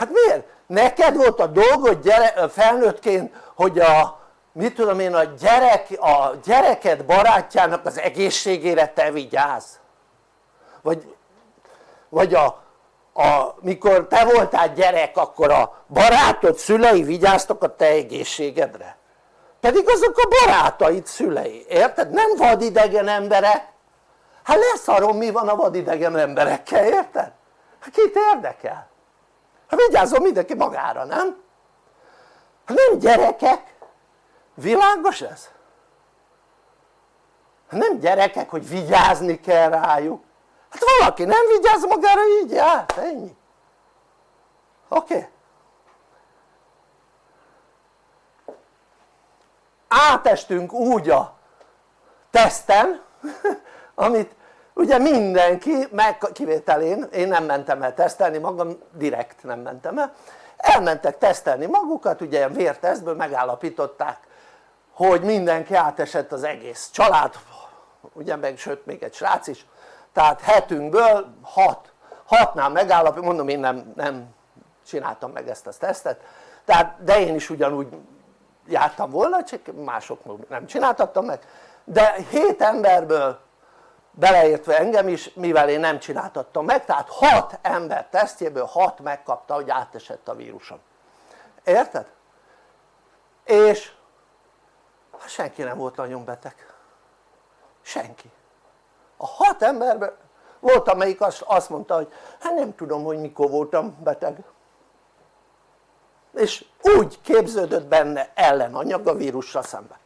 hát miért? neked volt a dolgod gyere, felnőttként hogy a mit tudom én a gyerek, a gyereked barátjának az egészségére te vigyázz vagy, vagy a, a, mikor te voltál gyerek akkor a barátod szülei vigyáztak a te egészségedre pedig azok a barátaid szülei, érted? nem vadidegen emberek hát leszarom mi van a vadidegen emberekkel, érted? hát kit érdekel? Hát vigyázzon mindenki magára, nem? hát nem gyerekek világos ez? Hát nem gyerekek hogy vigyázni kell rájuk hát valaki nem vigyáz magára így jár, ennyi oké? Okay. átestünk úgy a teszten amit ugye mindenki meg kivételén én nem mentem el tesztelni magam direkt nem mentem el. Elmentek tesztelni magukat ugye vértesztből megállapították hogy mindenki átesett az egész család ugye meg sőt még egy srác is. Tehát hetünkből hat hatnál megállapít, mondom én nem, nem csináltam meg ezt a tesztet. Tehát de én is ugyanúgy jártam volna csak mások nem csináltattam meg. De 7 emberből beleértve engem is mivel én nem csináltattam meg tehát 6 ember tesztjéből 6 megkapta hogy átesett a vírusom. Érted? és senki nem volt nagyon beteg. Senki. A 6 emberből volt amelyik azt mondta hogy hát nem tudom hogy mikor voltam beteg. És úgy képződött benne ellenanyag a vírussal szemben.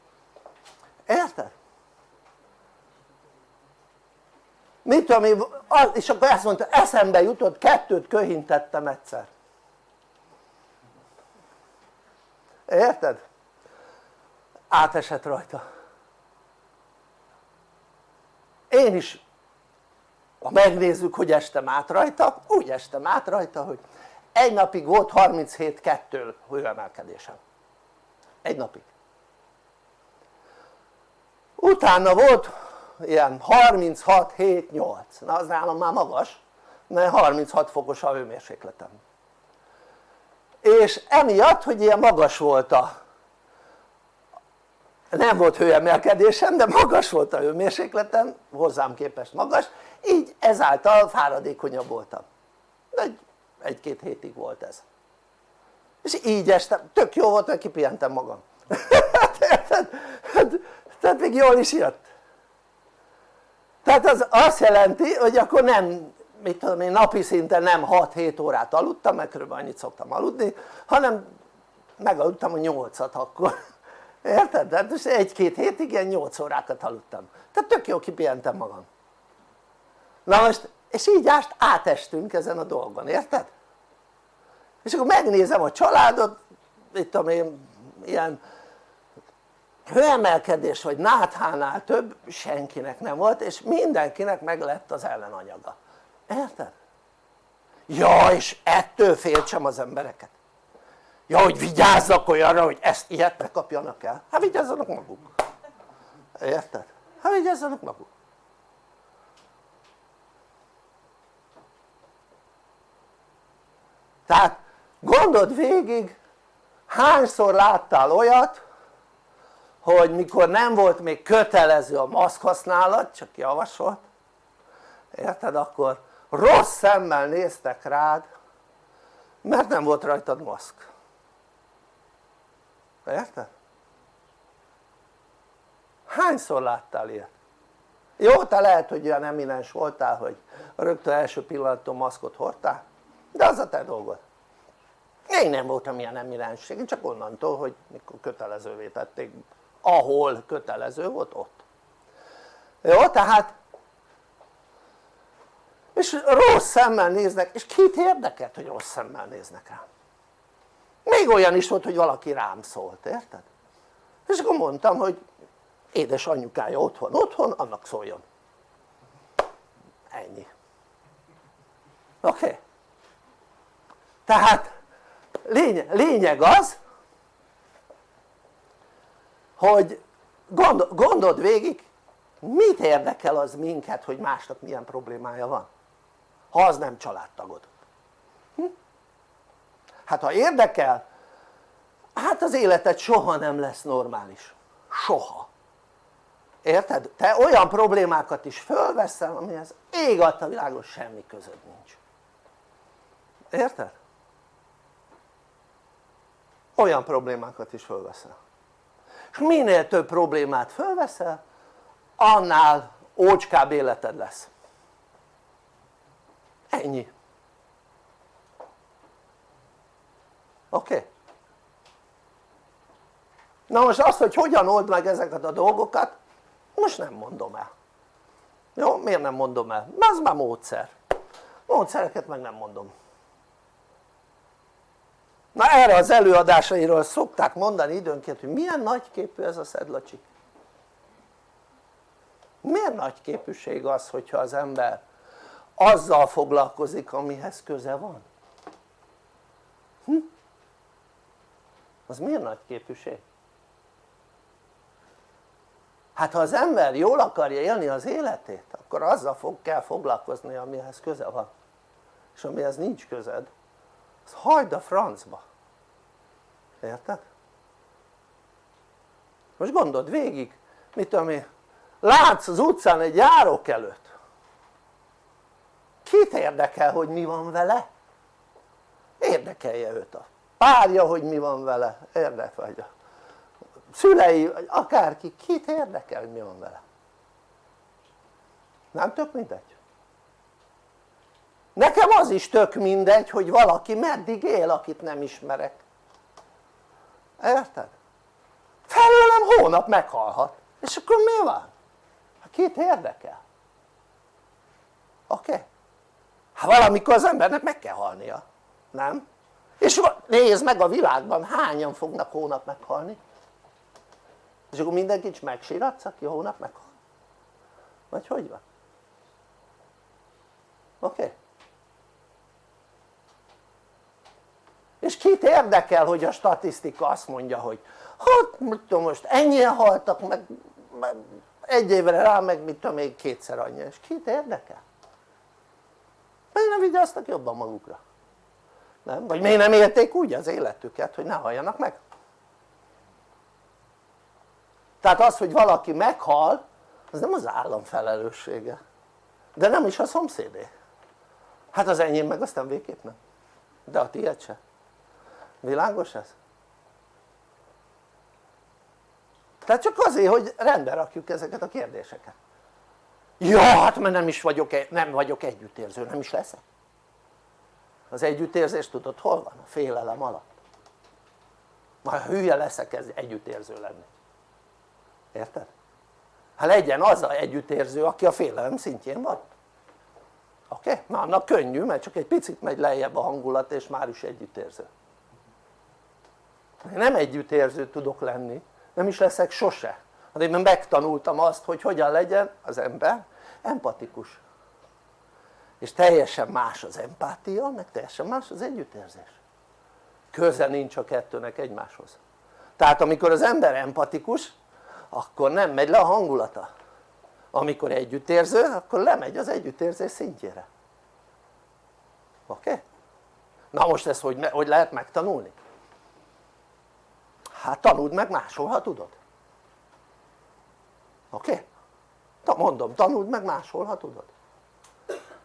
Érted? Mit tudom én, és akkor ezt mondta eszembe jutott kettőt köhintettem egyszer. Érted? átesett rajta. Én is ha megnézzük hogy estem át rajta úgy estem át rajta hogy egy napig volt 37-2 hőemelkedésem. Egy napig. Utána volt ilyen 36-7-8 na az nálam már magas mert 36 fokos a hőmérsékletem. És emiatt hogy ilyen magas volt a nem volt hőemelkedésem de magas volt a hőmérsékletem hozzám képest magas így ezáltal fáradékonyabb voltam. Egy, egy-két hétig volt ez. És így estem, tök jó volt mert kipihentem magam. Tehát, tehát még jól is jött tehát az azt jelenti hogy akkor nem mit tudom én napi szinten nem 6-7 órát aludtam mert kb. annyit szoktam aludni hanem megaludtam a 8-at akkor érted? tehát most egy-két hétig ilyen 8 órákat aludtam tehát tök jó kipihentem magam na most és így ást átestünk ezen a dolgon, érted? és akkor megnézem a családot itt tudom én ilyen hőemelkedés vagy náthánál több senkinek nem volt és mindenkinek meg lett az ellenanyaga. Érted? ja és ettől féltsem az embereket. Ja hogy vigyázzak olyanra hogy ezt ilyet ne kapjanak el. Hát vigyázzanak maguk. Érted? hát vigyázzanak maguk. Tehát gondold végig hányszor láttál olyat hogy mikor nem volt még kötelező a maszk használat csak javasolt érted akkor rossz szemmel néztek rád mert nem volt rajtad maszk érted? hányszor láttál ilyet? jó te lehet hogy olyan eminens voltál hogy rögtön első pillanattól maszkot hordtál de az a te dolgod én nem voltam ilyen eminenség, én csak onnantól hogy mikor kötelezővé tették ahol kötelező volt ott jó tehát és rossz szemmel néznek és kit érdekelt hogy rossz szemmel néznek rám még olyan is volt hogy valaki rám szólt érted? és akkor mondtam hogy édes anyukája ott van otthon annak szóljon ennyi oké? Okay? tehát lényeg, lényeg az hogy gondol, gondold végig mit érdekel az minket hogy másnak milyen problémája van ha az nem családtagod hm? hát ha érdekel hát az életed soha nem lesz normális soha érted? te olyan problémákat is fölveszel amihez ég a világon semmi közöd nincs érted? olyan problémákat is fölveszel és minél több problémát fölveszel annál ócskább életed lesz ennyi oké? Okay? na most azt hogy hogyan old meg ezeket a dolgokat most nem mondom el jó? miért nem mondom el? mert az már módszer módszereket meg nem mondom na erre az előadásairól szokták mondani időnként hogy milyen nagyképű ez a szedlacsik miért nagyképűség az hogyha az ember azzal foglalkozik amihez köze van? Hm? az miért nagyképűség? hát ha az ember jól akarja élni az életét akkor azzal fog, kell foglalkozni amihez köze van és amihez nincs közed az hagyd a francba érted? most gondold végig mit tudom én látsz az utcán egy járók előtt kit érdekel hogy mi van vele? érdekelje őt a párja hogy mi van vele, érdekel vagy a szülei, vagy akárki, kit érdekel hogy mi van vele? nem tök mindegy? Nekem az is tök mindegy hogy valaki meddig él akit nem ismerek érted? felőlem hónap meghalhat és akkor mi van? Hát kit érdekel? oké? Okay? hát valamikor az embernek meg kell halnia, nem? és nézd meg a világban hányan fognak hónap meghalni és akkor mindenkit megsíratsz aki hónap meghal? vagy hogy van? oké? Okay? És kit érdekel hogy a statisztika azt mondja hogy hát mit tudom most ennyien haltak meg, meg egy évre rá meg mit tudom még kétszer annyi és kit érdekel? miért nem vigyáztak jobban magukra? nem? vagy miért nem élték úgy az életüket hogy ne halljanak meg? tehát az hogy valaki meghal az nem az állam felelőssége de nem is a szomszédé hát az enyém meg aztán végképp nem de a tiéd se világos ez? tehát csak azért hogy rendbe rakjuk ezeket a kérdéseket ja hát mert nem is vagyok, e- nem vagyok együttérző, nem is leszek az együttérzés tudod hol van? a félelem alatt már hülye leszek ez együttérző lenni érted? hát legyen az a együttérző aki a félelem szintjén van oké? Okay? na annak könnyű mert csak egy picit megy lejjebb a hangulat és már is együttérző nem együttérző tudok lenni nem is leszek sose hát én megtanultam azt hogy hogyan legyen az ember empatikus és teljesen más az empátia meg teljesen más az együttérzés köze nincs a kettőnek egymáshoz tehát amikor az ember empatikus akkor nem megy le a hangulata amikor együttérző akkor lemegy az együttérzés szintjére oké? Okay? na most ezt hogy, hogy lehet megtanulni? Hát tanuld meg máshol ha tudod oké? Okay? mondom tanuld meg máshol ha tudod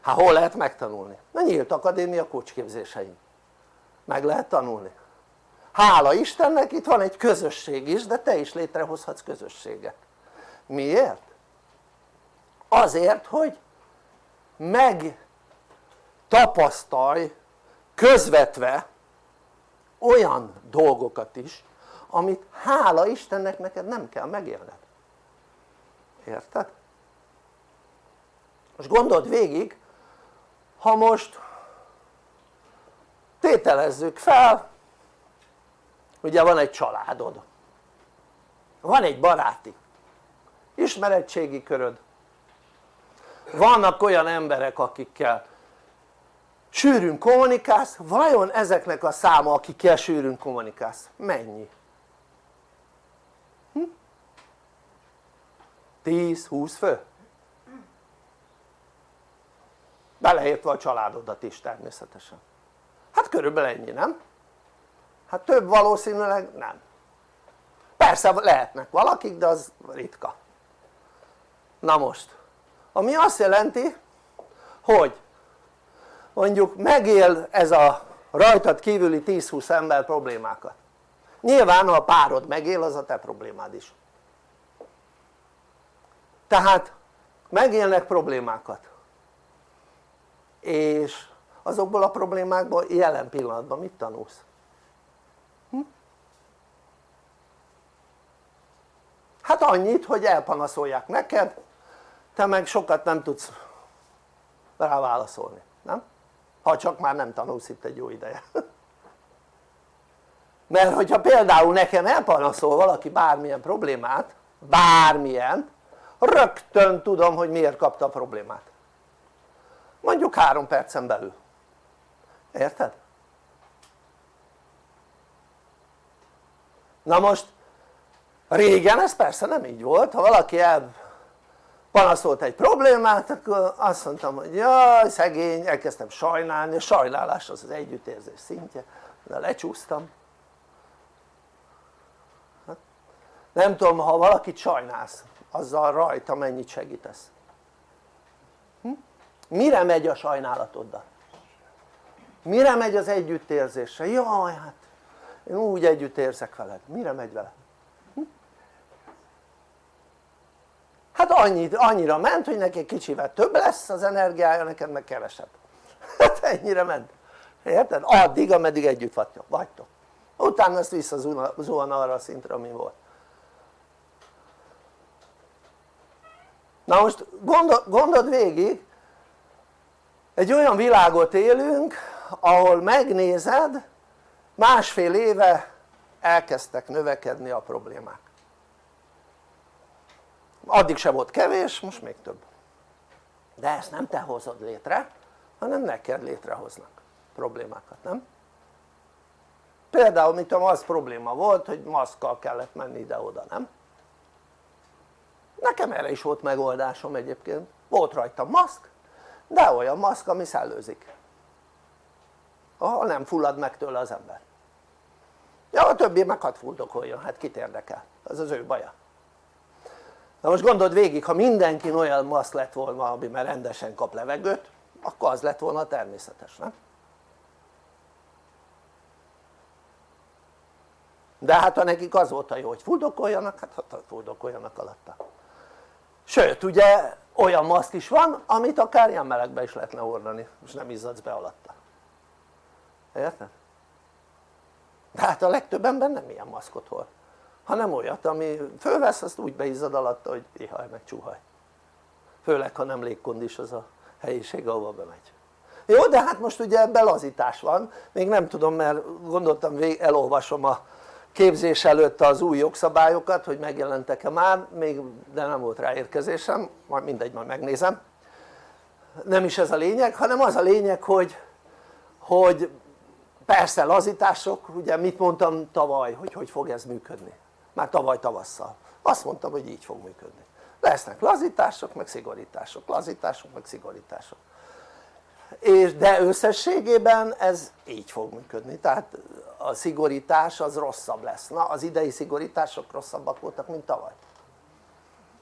hát hol lehet megtanulni? na nyílt akadémia kocsképzéseim meg lehet tanulni hála Istennek itt van egy közösség is de te is létrehozhatsz közösséget miért? azért hogy meg tapasztalj közvetve olyan dolgokat is amit hála Istennek neked nem kell megélned érted? most gondold végig ha most tételezzük fel ugye van egy családod van egy baráti ismeretségi köröd vannak olyan emberek akikkel sűrűn kommunikálsz, vajon ezeknek a száma akikkel sűrűn kommunikálsz mennyi? 10-20 fő? beleértve a családodat is természetesen. Hát körülbelül ennyi nem? hát több valószínűleg nem. Persze lehetnek valakik de az ritka. Na most ami azt jelenti hogy mondjuk megél ez a rajtad kívüli 10-20 ember problémákat. Nyilván ha a párod megél az a te problémád is tehát megélnek problémákat és azokból a problémákból jelen pillanatban mit tanulsz? Hm? hát annyit hogy elpanaszolják neked te meg sokat nem tudsz rá válaszolni, nem? ha csak már nem tanulsz itt egy jó ideje mert hogyha például nekem elpanaszol valaki bármilyen problémát bármilyen rögtön tudom hogy miért kapta a problémát. Mondjuk három percen belül. Érted? na most régen ez persze nem így volt. Ha valaki panaszolt egy problémát akkor azt mondtam hogy jaj szegény elkezdtem sajnálni. A sajnálás az az együttérzés szintje. De lecsúsztam. Hát, nem tudom ha valakit sajnálsz azzal rajta mennyit segítesz hm? mire megy a sajnálatoddal? mire megy az együttérzésre? jaj hát én úgy együtt érzek veled, mire megy vele? Hm? hát annyit, annyira ment hogy neki kicsivel több lesz az energiája neked meg kevesebb hát ennyire ment érted? addig ameddig együtt vagytok utána ezt visszazuhan arra a szintre ami volt na most gondol, gondold végig egy olyan világot élünk ahol megnézed másfél éve elkezdtek növekedni a problémák addig se volt kevés, most még több de ezt nem te hozod létre hanem neked létrehoznak problémákat, nem? például mit az probléma volt hogy maszkkal kellett menni ide-oda, nem? Nekem erre is volt megoldásom egyébként. Volt rajta maszk de olyan maszk ami szellőzik. Ahol nem fullad meg tőle az ember. Ja a többi meg hadd fuldokoljon, hát kit érdekel, az az ő baja. Na most gondold végig ha mindenki olyan maszk lett volna ami már rendesen kap levegőt akkor az lett volna természetes, nem? de hát ha nekik az volt a jó hogy fuldokoljanak, hát hát fuldokoljanak alatta sőt ugye olyan maszk is van amit akár ilyen melegbe is lehetne hordani és nem izzadsz be alatta. Érted? de hát a legtöbb ember nem ilyen maszkot hord hanem olyat ami fölvesz azt úgy beizzad alatta hogy ihaj meg csúhaj főleg ha nem légkondis az a helyiség ahova bemegy. Jó de hát most ugye ebben lazítás van. Még nem tudom mert gondoltam elolvasom a képzés előtt az új jogszabályokat hogy megjelentek-e már még de nem volt rá érkezésem majd mindegy majd megnézem. Nem is ez a lényeg hanem az a lényeg hogy hogy persze lazítások ugye mit mondtam tavaly hogy hogy fog ez működni? Már tavaly tavasszal. Azt mondtam hogy így fog működni. Lesznek lazítások meg szigorítások, lazítások meg szigorítások és de összességében ez így fog működni. Tehát a szigorítás az rosszabb lesz. Na az idei szigorítások rosszabbak voltak mint tavaly.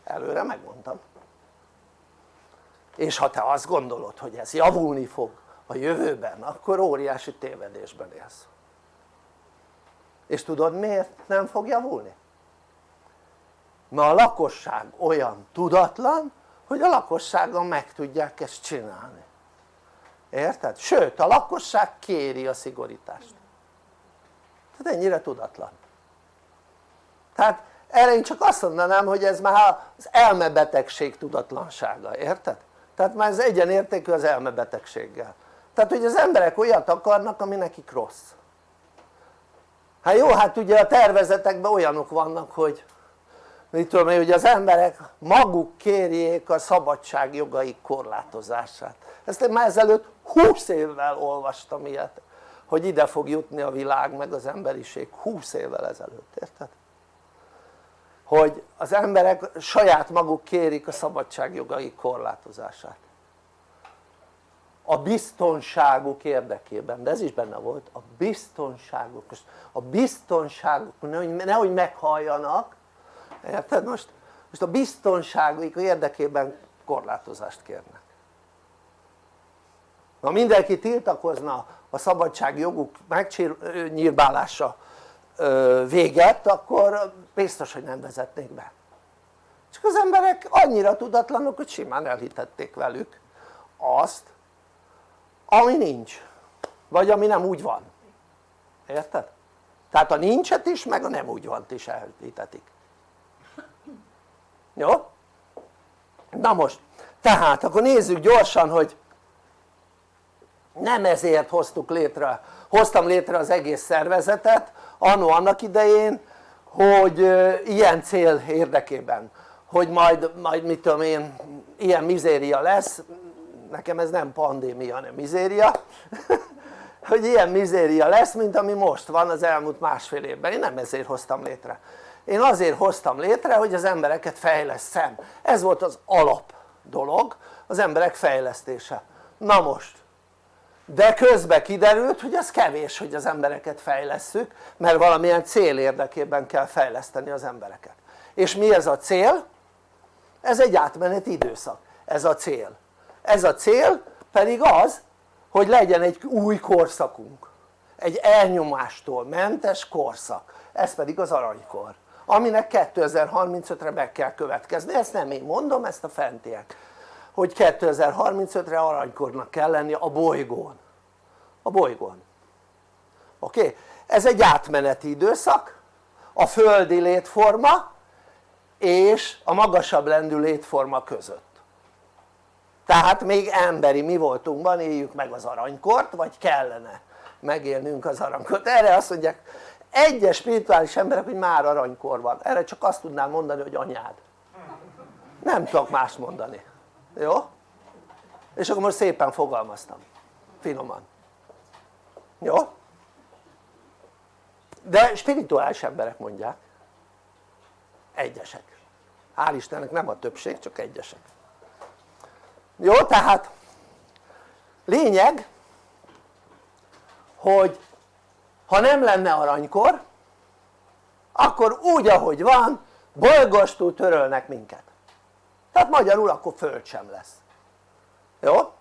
Előre megmondtam. És ha te azt gondolod hogy ez javulni fog a jövőben akkor óriási tévedésben élsz. És tudod miért nem fog javulni? mert a lakosság olyan tudatlan hogy a lakosságon meg tudják ezt csinálni érted? sőt a lakosság kéri a szigorítást. Tehát ennyire tudatlan. Tehát erre én csak azt mondanám hogy ez már az elmebetegség tudatlansága, érted? tehát már ez egyenértékű az elmebetegséggel. Tehát hogy az emberek olyat akarnak ami nekik rossz. Hát jó hát ugye a tervezetekben olyanok vannak hogy mit tudom én hogy az emberek maguk kérjék a szabadság jogaik korlátozását ezt én már ezelőtt 20 évvel olvastam ilyet hogy ide fog jutni a világ meg az emberiség 20 évvel ezelőtt, érted? hogy az emberek saját maguk kérik a szabadság jogaik korlátozását a biztonságuk érdekében, de ez is benne volt, a biztonságuk, a biztonságuk, nehogy, nehogy meghalljanak, érted most? most a biztonságuk érdekében korlátozást kérnek ha mindenki tiltakozna a szabadságjoguk megnyírbálása véget akkor biztos hogy nem vezetnék be csak az emberek annyira tudatlanok hogy simán elhitették velük azt ami nincs vagy ami nem úgy van érted? tehát a nincset is meg a nem úgy van is elhitetik jó? na most tehát akkor nézzük gyorsan hogy nem ezért hoztuk létre, hoztam létre az egész szervezetet annó annak idején hogy ilyen cél érdekében hogy majd, majd mit tudom én ilyen mizéria lesz. Nekem ez nem pandémia hanem mizéria. Hogy ilyen mizéria lesz mint ami most van az elmúlt másfél évben, én nem ezért hoztam létre. Én azért hoztam létre hogy az embereket fejleszem. Ez volt az alap dolog az emberek fejlesztése. Na most de közben kiderült hogy az kevés hogy az embereket fejlesszük mert valamilyen cél érdekében kell fejleszteni az embereket. És mi ez a cél? ez egy átmeneti időszak, ez a cél. Ez a cél pedig az hogy legyen egy új korszakunk. Egy elnyomástól mentes korszak. Ez pedig az aranykor aminek 2035-re meg kell következni, ezt nem én mondom, ezt a fentiek hogy 2035-re aranykornak kell lenni a bolygón. A bolygón. Oké? Ez egy átmeneti időszak a földi létforma és a magasabb lendű létforma között. Tehát még emberi mi voltunkban éljük meg az aranykort vagy kellene megélnünk az aranykort. Erre azt mondják egyes spirituális emberek hogy már aranykor van. Erre csak azt tudnám mondani hogy anyád. Nem tudok más mondani jó? és akkor most szépen fogalmaztam. Finoman. Jó? de spirituális emberek mondják. Egyesek. Hál' Istennek nem a többség csak egyesek. Jó tehát lényeg hogy ha nem lenne aranykor akkor úgy ahogy van bolygostól törölnek minket tehát magyarul akkor föld sem lesz jó?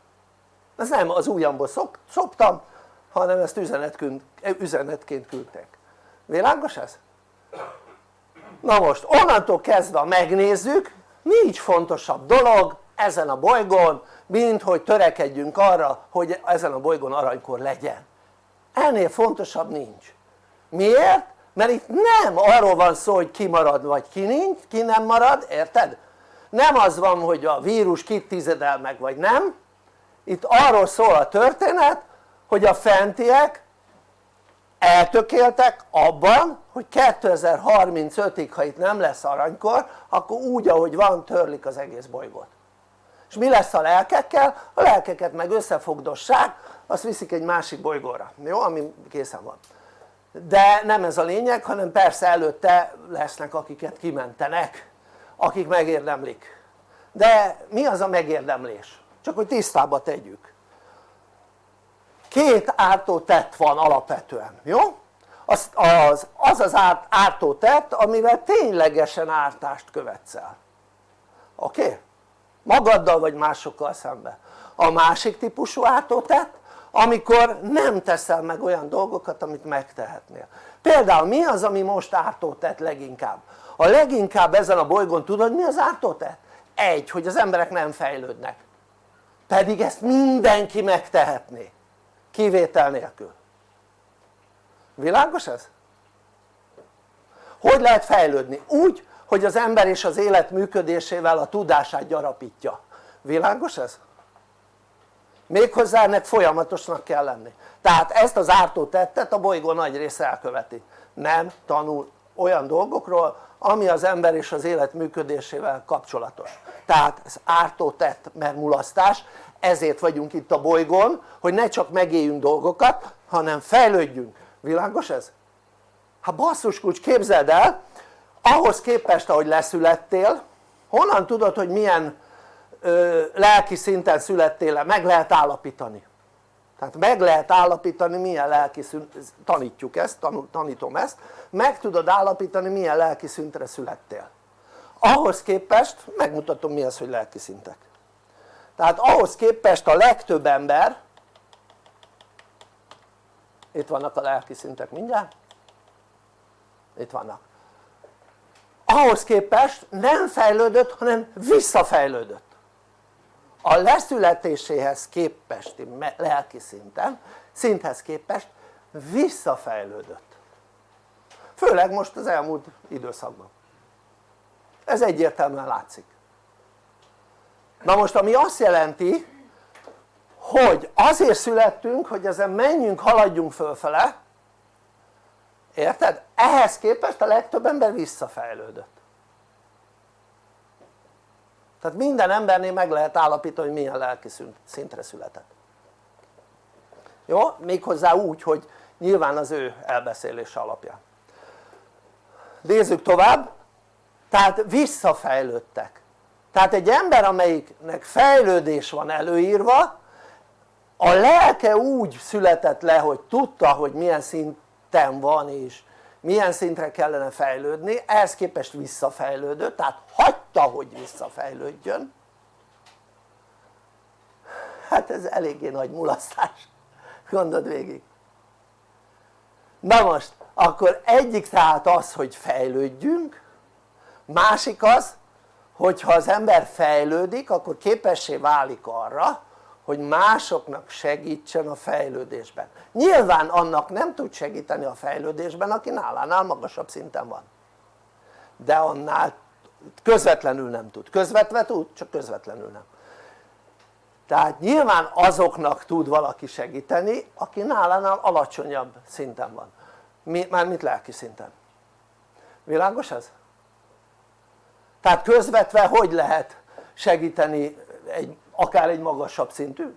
ez nem az ujjamból szok, szoptam hanem ezt üzenetként, üzenetként küldtek világos ez? na most onnantól kezdve megnézzük nincs fontosabb dolog ezen a bolygón mint hogy törekedjünk arra hogy ezen a bolygón aranykor legyen ennél fontosabb nincs miért? mert itt nem arról van szó hogy ki marad vagy ki nincs, ki nem marad, érted? Nem az van hogy a vírus kit tizedel meg vagy nem itt arról szól a történet hogy a fentiek eltökéltek abban hogy 2035-ig ha itt nem lesz aranykor akkor úgy ahogy van törlik az egész bolygót és mi lesz a lelkekkel? a lelkeket meg összefogdossák azt viszik egy másik bolygóra, jó? ami készen van de nem ez a lényeg hanem persze előtte lesznek akiket kimentenek akik megérdemlik de mi az a megérdemlés? csak hogy tisztába tegyük két ártó tett van alapvetően, jó? az az, az, az árt, ártó tett amivel ténylegesen ártást követsz el oké? Okay? magaddal vagy másokkal szemben a másik típusú ártó tett amikor nem teszel meg olyan dolgokat amit megtehetnél például mi az ami most ártó tett leginkább? A leginkább ezen a bolygón tudod mi az ártó tett? egy hogy az emberek nem fejlődnek pedig ezt mindenki megtehetné kivétel nélkül világos ez? hogy lehet fejlődni? úgy hogy az ember és az élet működésével a tudását gyarapítja világos ez? méghozzá ennek folyamatosnak kell lenni tehát ezt az ártó tettet a bolygó nagy része elköveti nem tanul olyan dolgokról ami az ember és az élet működésével kapcsolatos tehát ez ártó tett mert mulasztás ezért vagyunk itt a bolygón hogy ne csak megéljünk dolgokat hanem fejlődjünk, világos ez? hát basszus kulcs képzeld el ahhoz képest ahogy leszülettél honnan tudod hogy milyen ö, lelki szinten születtél -e? meg lehet állapítani tehát meg lehet állapítani milyen lelki szint, tanítjuk ezt, tanítom ezt meg tudod állapítani milyen lelki szintre születtél. Ahhoz képest megmutatom mi az hogy lelki szintek. Tehát ahhoz képest a legtöbb ember itt vannak a lelki szintek mindjárt itt vannak. Ahhoz képest nem fejlődött hanem visszafejlődött a leszületéséhez képesti lelki szinten szinthez képest visszafejlődött. Főleg most az elmúlt időszakban. Ez egyértelműen látszik. Na most ami azt jelenti hogy azért születtünk hogy ezen menjünk haladjunk fölfele érted? ehhez képest a legtöbb ember visszafejlődött tehát minden embernél meg lehet állapítani hogy milyen lelki szintre született. Jó? méghozzá úgy hogy nyilván az ő elbeszélése alapján nézzük tovább. Tehát visszafejlődtek. Tehát egy ember amelyiknek fejlődés van előírva a lelke úgy született le hogy tudta hogy milyen szinten van és milyen szintre kellene fejlődni, ehhez képest visszafejlődött, tehát hagyta hogy visszafejlődjön. Hát ez eléggé nagy mulasztás, gondold végig. Na most akkor egyik tehát az hogy fejlődjünk másik az hogyha az ember fejlődik akkor képessé válik arra hogy másoknak segítsen a fejlődésben. Nyilván annak nem tud segíteni a fejlődésben aki nálánál magasabb szinten van. De annál közvetlenül nem tud, közvetve tud csak közvetlenül nem. Tehát nyilván azoknak tud valaki segíteni aki nálánál alacsonyabb szinten van. Mármint lelki szinten? Világos ez? tehát közvetve hogy lehet segíteni egy, akár egy magasabb szintű?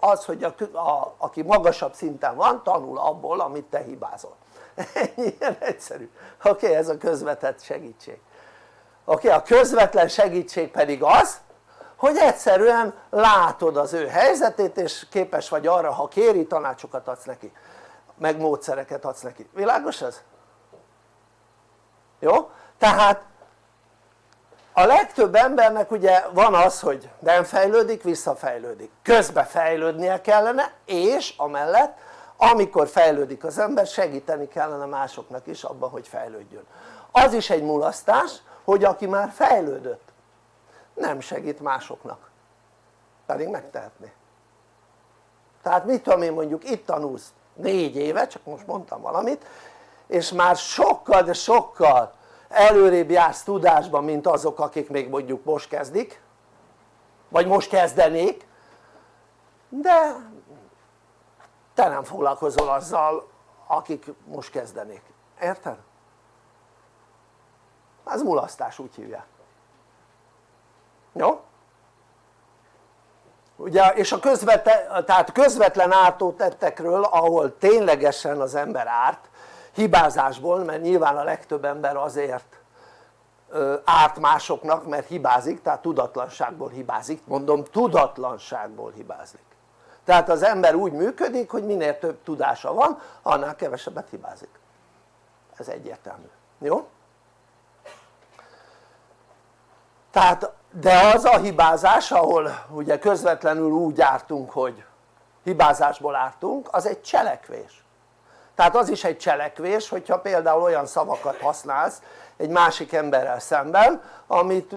az hogy a, a, aki magasabb szinten van tanul abból amit te hibázol ilyen egyszerű oké okay, ez a közvetett segítség oké okay, a közvetlen segítség pedig az hogy egyszerűen látod az ő helyzetét és képes vagy arra ha kéri tanácsokat adsz neki meg módszereket adsz neki, világos ez? jó? tehát a legtöbb embernek ugye van az hogy nem fejlődik visszafejlődik. Közbe fejlődnie kellene és amellett amikor fejlődik az ember segíteni kellene másoknak is abban hogy fejlődjön. Az is egy mulasztás hogy aki már fejlődött nem segít másoknak. Pedig megtehetné. Tehát mit tudom én mondjuk itt tanulsz négy éve, csak most mondtam valamit és már sokkal de sokkal előrébb jársz tudásban mint azok akik még mondjuk most kezdik vagy most kezdenék de te nem foglalkozol azzal akik most kezdenék, érted? ez mulasztás úgy hívják jó? ugye és a közvetlen, tehát közvetlen ártótettekről ahol ténylegesen az ember árt hibázásból mert nyilván a legtöbb ember azért árt másoknak mert hibázik tehát tudatlanságból hibázik. Mondom tudatlanságból hibázik. Tehát az ember úgy működik hogy minél több tudása van annál kevesebbet hibázik. Ez egyértelmű, jó? tehát de az a hibázás ahol ugye közvetlenül úgy ártunk hogy hibázásból ártunk az egy cselekvés tehát az is egy cselekvés hogyha például olyan szavakat használsz egy másik emberrel szemben amit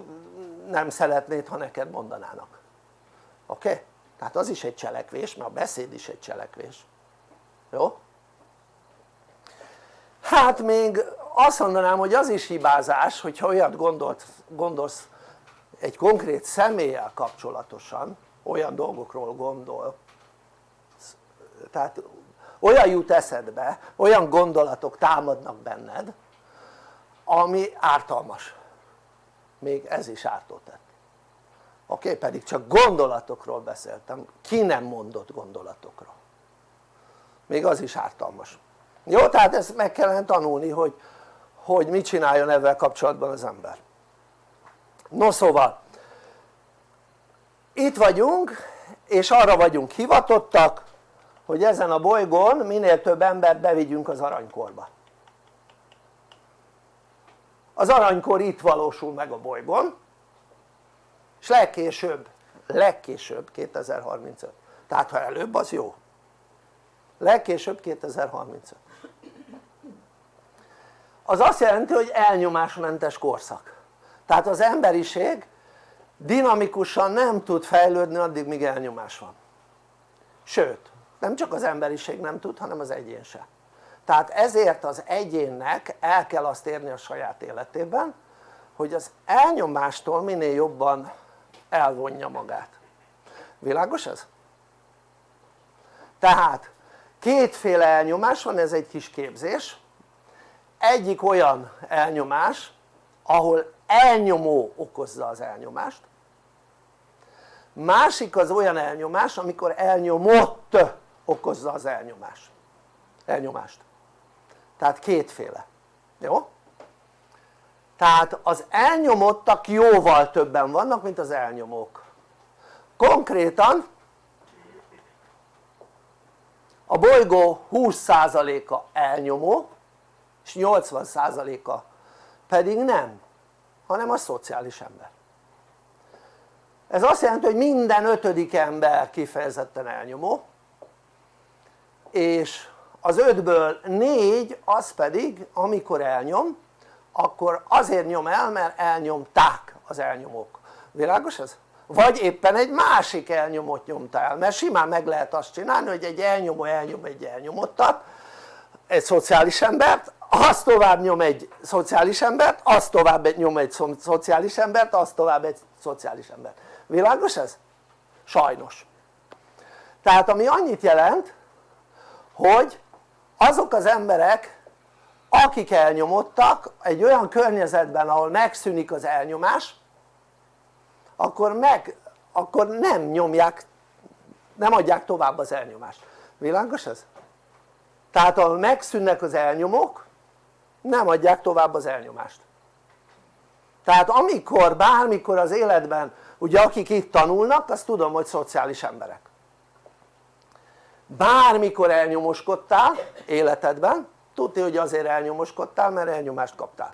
nem szeretnéd ha neked mondanának oké? Okay? tehát az is egy cselekvés mert a beszéd is egy cselekvés jó? hát még azt mondanám hogy az is hibázás hogyha olyat gondolt, gondolsz egy konkrét személlyel kapcsolatosan olyan dolgokról gondol tehát olyan jut eszedbe, olyan gondolatok támadnak benned ami ártalmas még ez is ártó tett oké? Pedig csak gondolatokról beszéltem, ki nem mondott gondolatokról még az is ártalmas jó? tehát ezt meg kellene tanulni hogy, hogy mit csináljon ezzel kapcsolatban az ember no szóval itt vagyunk és arra vagyunk hivatottak hogy ezen a bolygón minél több embert bevigyünk az aranykorba. Az aranykor itt valósul meg a bolygón és legkésőbb, legkésőbb 2035 tehát ha előbb az jó. Legkésőbb 2035 az azt jelenti hogy elnyomásmentes korszak. Tehát az emberiség dinamikusan nem tud fejlődni addig míg elnyomás van. Sőt nem csak az emberiség nem tud hanem az egyén se. Tehát ezért az egyénnek el kell azt érni a saját életében hogy az elnyomástól minél jobban elvonja magát. Világos ez? tehát kétféle elnyomás van ez egy kis képzés. Egyik olyan elnyomás ahol elnyomó okozza az elnyomást. Másik az olyan elnyomás amikor elnyomott okozza az elnyomás, elnyomást. Tehát kétféle, jó? tehát az elnyomottak jóval többen vannak mint az elnyomók. Konkrétan a bolygó 20%-a elnyomó és 80%-a pedig nem hanem a szociális ember. Ez azt jelenti hogy minden ötödik ember kifejezetten elnyomó és az ötből négy az pedig amikor elnyom akkor azért nyom el mert elnyomták az elnyomók világos ez? vagy éppen egy másik elnyomót nyomta el mert simán meg lehet azt csinálni hogy egy elnyomó elnyom egy elnyomottat egy szociális embert az tovább nyom egy szociális embert, az tovább nyom egy szociális embert, az tovább egy szociális embert világos ez? sajnos tehát ami annyit jelent hogy azok az emberek akik elnyomottak egy olyan környezetben ahol megszűnik az elnyomás akkor meg akkor nem nyomják nem adják tovább az elnyomást. Világos ez? tehát ahol megszűnnek az elnyomók nem adják tovább az elnyomást. Tehát amikor bármikor az életben ugye akik itt tanulnak azt tudom hogy szociális emberek bármikor elnyomoskodtál életedben tudni hogy azért elnyomoskodtál mert elnyomást kaptál.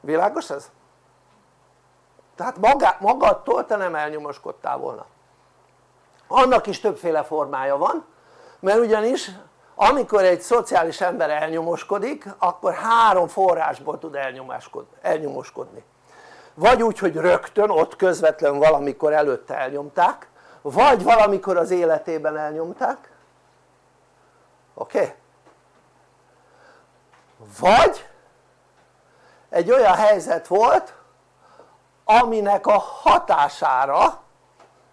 Világos ez? tehát magá, magadtól te nem elnyomoskodtál volna. Annak is többféle formája van mert ugyanis amikor egy szociális ember elnyomoskodik akkor három forrásból tud elnyomoskodni. Vagy úgy hogy rögtön ott közvetlen valamikor előtte elnyomták vagy valamikor az életében elnyomták oké? Vagy egy olyan helyzet volt aminek a hatására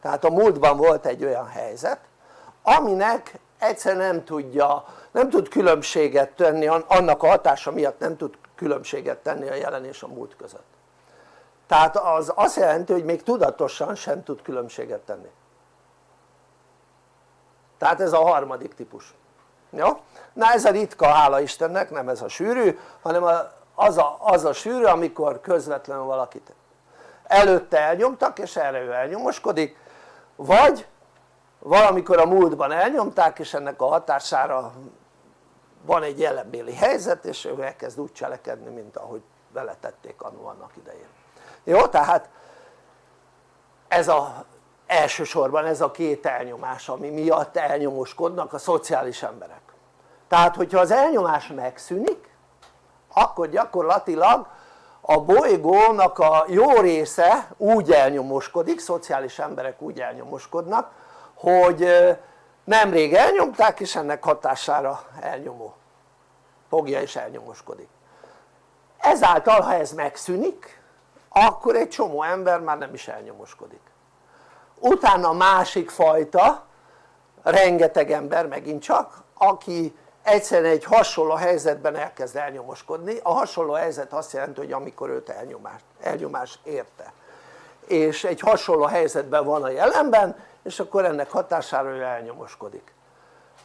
tehát a múltban volt egy olyan helyzet aminek egyszerűen nem tudja, nem tud különbséget tenni, annak a hatása miatt nem tud különbséget tenni a jelen és a múlt között. Tehát az azt jelenti hogy még tudatosan sem tud különbséget tenni. Tehát ez a harmadik típus jó? na ez a ritka hála Istennek nem ez a sűrű hanem az a, az a sűrű amikor közvetlenül valakit előtte elnyomtak és erre ő elnyomoskodik vagy valamikor a múltban elnyomták és ennek a hatására van egy jelenbéli helyzet és ő elkezd úgy cselekedni mint ahogy vele tették annó annak idején jó? tehát ez a elsősorban ez a két elnyomás ami miatt elnyomoskodnak a szociális emberek. Tehát hogyha az elnyomás megszűnik akkor gyakorlatilag a bolygónak a jó része úgy elnyomoskodik, szociális emberek úgy elnyomoskodnak hogy nemrég elnyomták és ennek hatására elnyomó fogja és elnyomoskodik. Ezáltal ha ez megszűnik akkor egy csomó ember már nem is elnyomoskodik utána a másik fajta rengeteg ember megint csak aki egyszerűen egy hasonló helyzetben elkezd elnyomoskodni. A hasonló helyzet azt jelenti hogy amikor őt elnyomás, elnyomás érte. És egy hasonló helyzetben van a jelenben és akkor ennek hatására ő elnyomoskodik.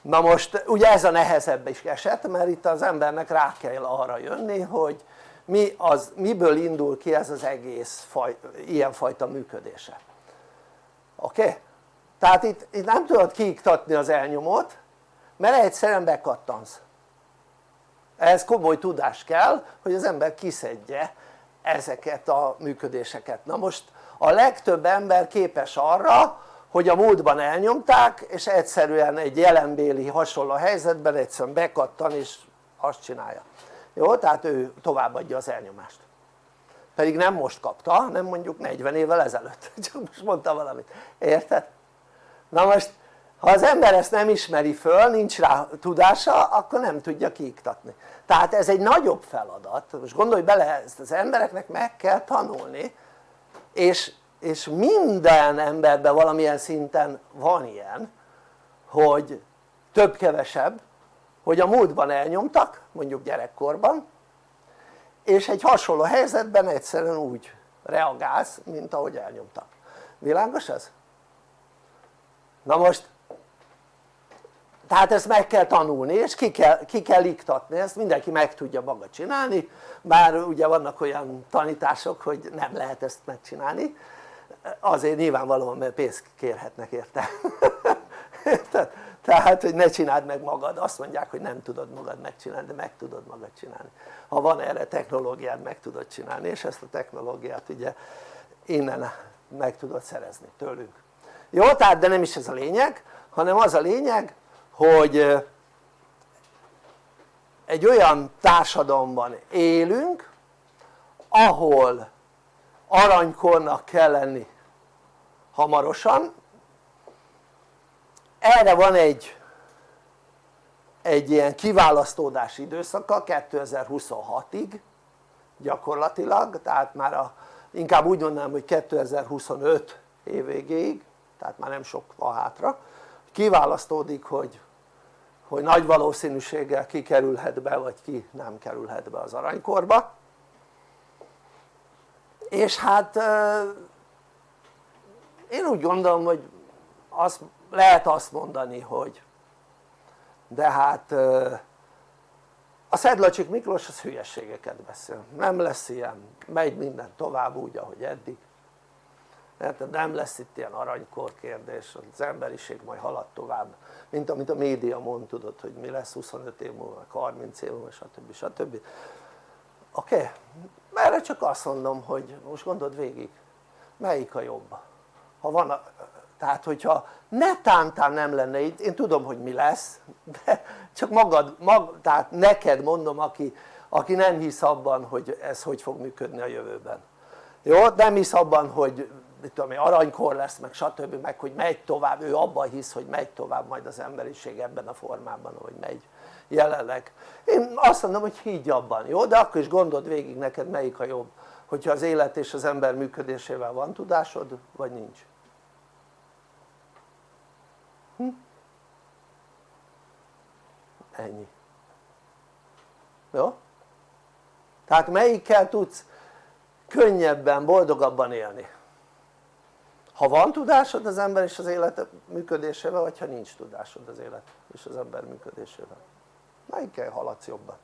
Na most ugye ez a nehezebb is eset mert itt az embernek rá kell arra jönni hogy mi az, miből indul ki ez az egész faj, ilyenfajta működése oké? Tehát itt, itt nem tudod kiiktatni az elnyomót mert egyszerűen bekattansz ehhez komoly tudás kell hogy az ember kiszedje ezeket a működéseket na most a legtöbb ember képes arra hogy a múltban elnyomták és egyszerűen egy jelenbéli hasonló helyzetben egyszerűen bekattan és azt csinálja jó? tehát ő továbbadja az elnyomást pedig nem most kapta hanem mondjuk 40 évvel ezelőtt. Csak most mondta valamit, érted? na most ha az ember ezt nem ismeri föl, nincs rá tudása akkor nem tudja kiiktatni. Tehát ez egy nagyobb feladat, most gondolj bele ezt az embereknek meg kell tanulni és, és minden emberben valamilyen szinten van ilyen hogy több-kevesebb hogy a múltban elnyomtak mondjuk gyerekkorban és egy hasonló helyzetben egyszerűen úgy reagálsz mint ahogy elnyomtak világos ez? na most tehát ezt meg kell tanulni és ki kell, ki kell iktatni, ezt mindenki meg tudja maga csinálni bár ugye vannak olyan tanítások hogy nem lehet ezt megcsinálni. Azért nyilvánvalóan mert pénzt kérhetnek érte. Tehát hogy ne csináld meg magad, azt mondják hogy nem tudod magad megcsinálni de meg tudod magad csinálni ha van erre technológiád meg tudod csinálni és ezt a technológiát ugye innen meg tudod szerezni tőlünk. Jó tehát de nem is ez a lényeg hanem az a lényeg hogy egy olyan társadalomban élünk ahol aranykornak kell lenni hamarosan. Erre van egy egy ilyen kiválasztódási időszaka 2026-ig gyakorlatilag tehát már a, inkább úgy mondanám hogy 2025 évvégéig tehát már nem sok van hátra kiválasztódik hogy, hogy nagy valószínűséggel ki be vagy ki nem kerülhet be az aranykorba. És hát én úgy gondolom hogy azt, lehet azt mondani hogy de hát a Szedlacsik Miklós az hülyességeket beszél, nem lesz ilyen, megy minden tovább úgy ahogy eddig mert nem lesz itt ilyen aranykor kérdés, az emberiség majd halad tovább mint amit a média mond tudod hogy mi lesz 25 év múlva, 30 év múlva stb. stb. oké? Okay? erre csak azt mondom hogy most gondold végig melyik a jobb ha van tehát hogyha netántán nem lenne így, én tudom hogy mi lesz de csak magad, mag, tehát neked mondom aki, aki nem hisz abban hogy ez hogy fog működni a jövőben jó? nem hisz abban hogy mit tudom én, aranykor lesz meg stb. meg hogy megy tovább, ő abban hisz hogy megy tovább majd az emberiség ebben a formában hogy megy jelenleg én azt mondom hogy higgy abban, jó? de akkor is gondold végig neked melyik a jobb hogyha az élet és az ember működésével van tudásod vagy nincs ennyi. Jó? tehát melyikkel tudsz könnyebben, boldogabban élni? Ha van tudásod az ember és az élet működésével vagy ha nincs tudásod az élet és az ember működésével? Melyikkel haladsz jobban?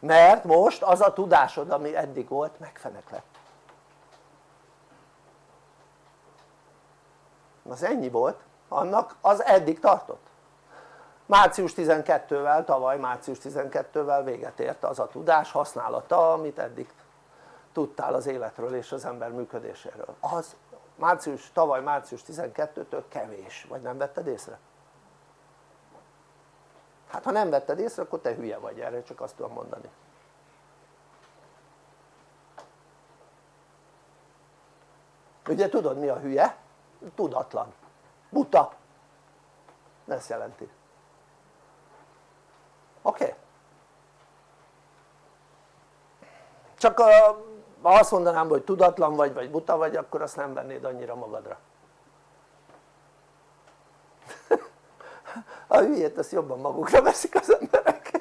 mert most az a tudásod ami eddig volt megfenek lett az ennyi volt. Annak az eddig tartott március 12-vel, tavaly március 12-vel véget ért az a tudás használata amit eddig tudtál az életről és az ember működéséről. Az március, tavaly március 12-től kevés, vagy nem vetted észre? hát ha nem vetted észre akkor te hülye vagy erre csak azt tudom mondani. Ugye tudod mi a hülye? tudatlan, buta. Ezt jelenti oké? Csak ha azt mondanám hogy tudatlan vagy vagy buta vagy akkor azt nem vennéd annyira magadra. A hülyét azt jobban magukra veszik az emberek.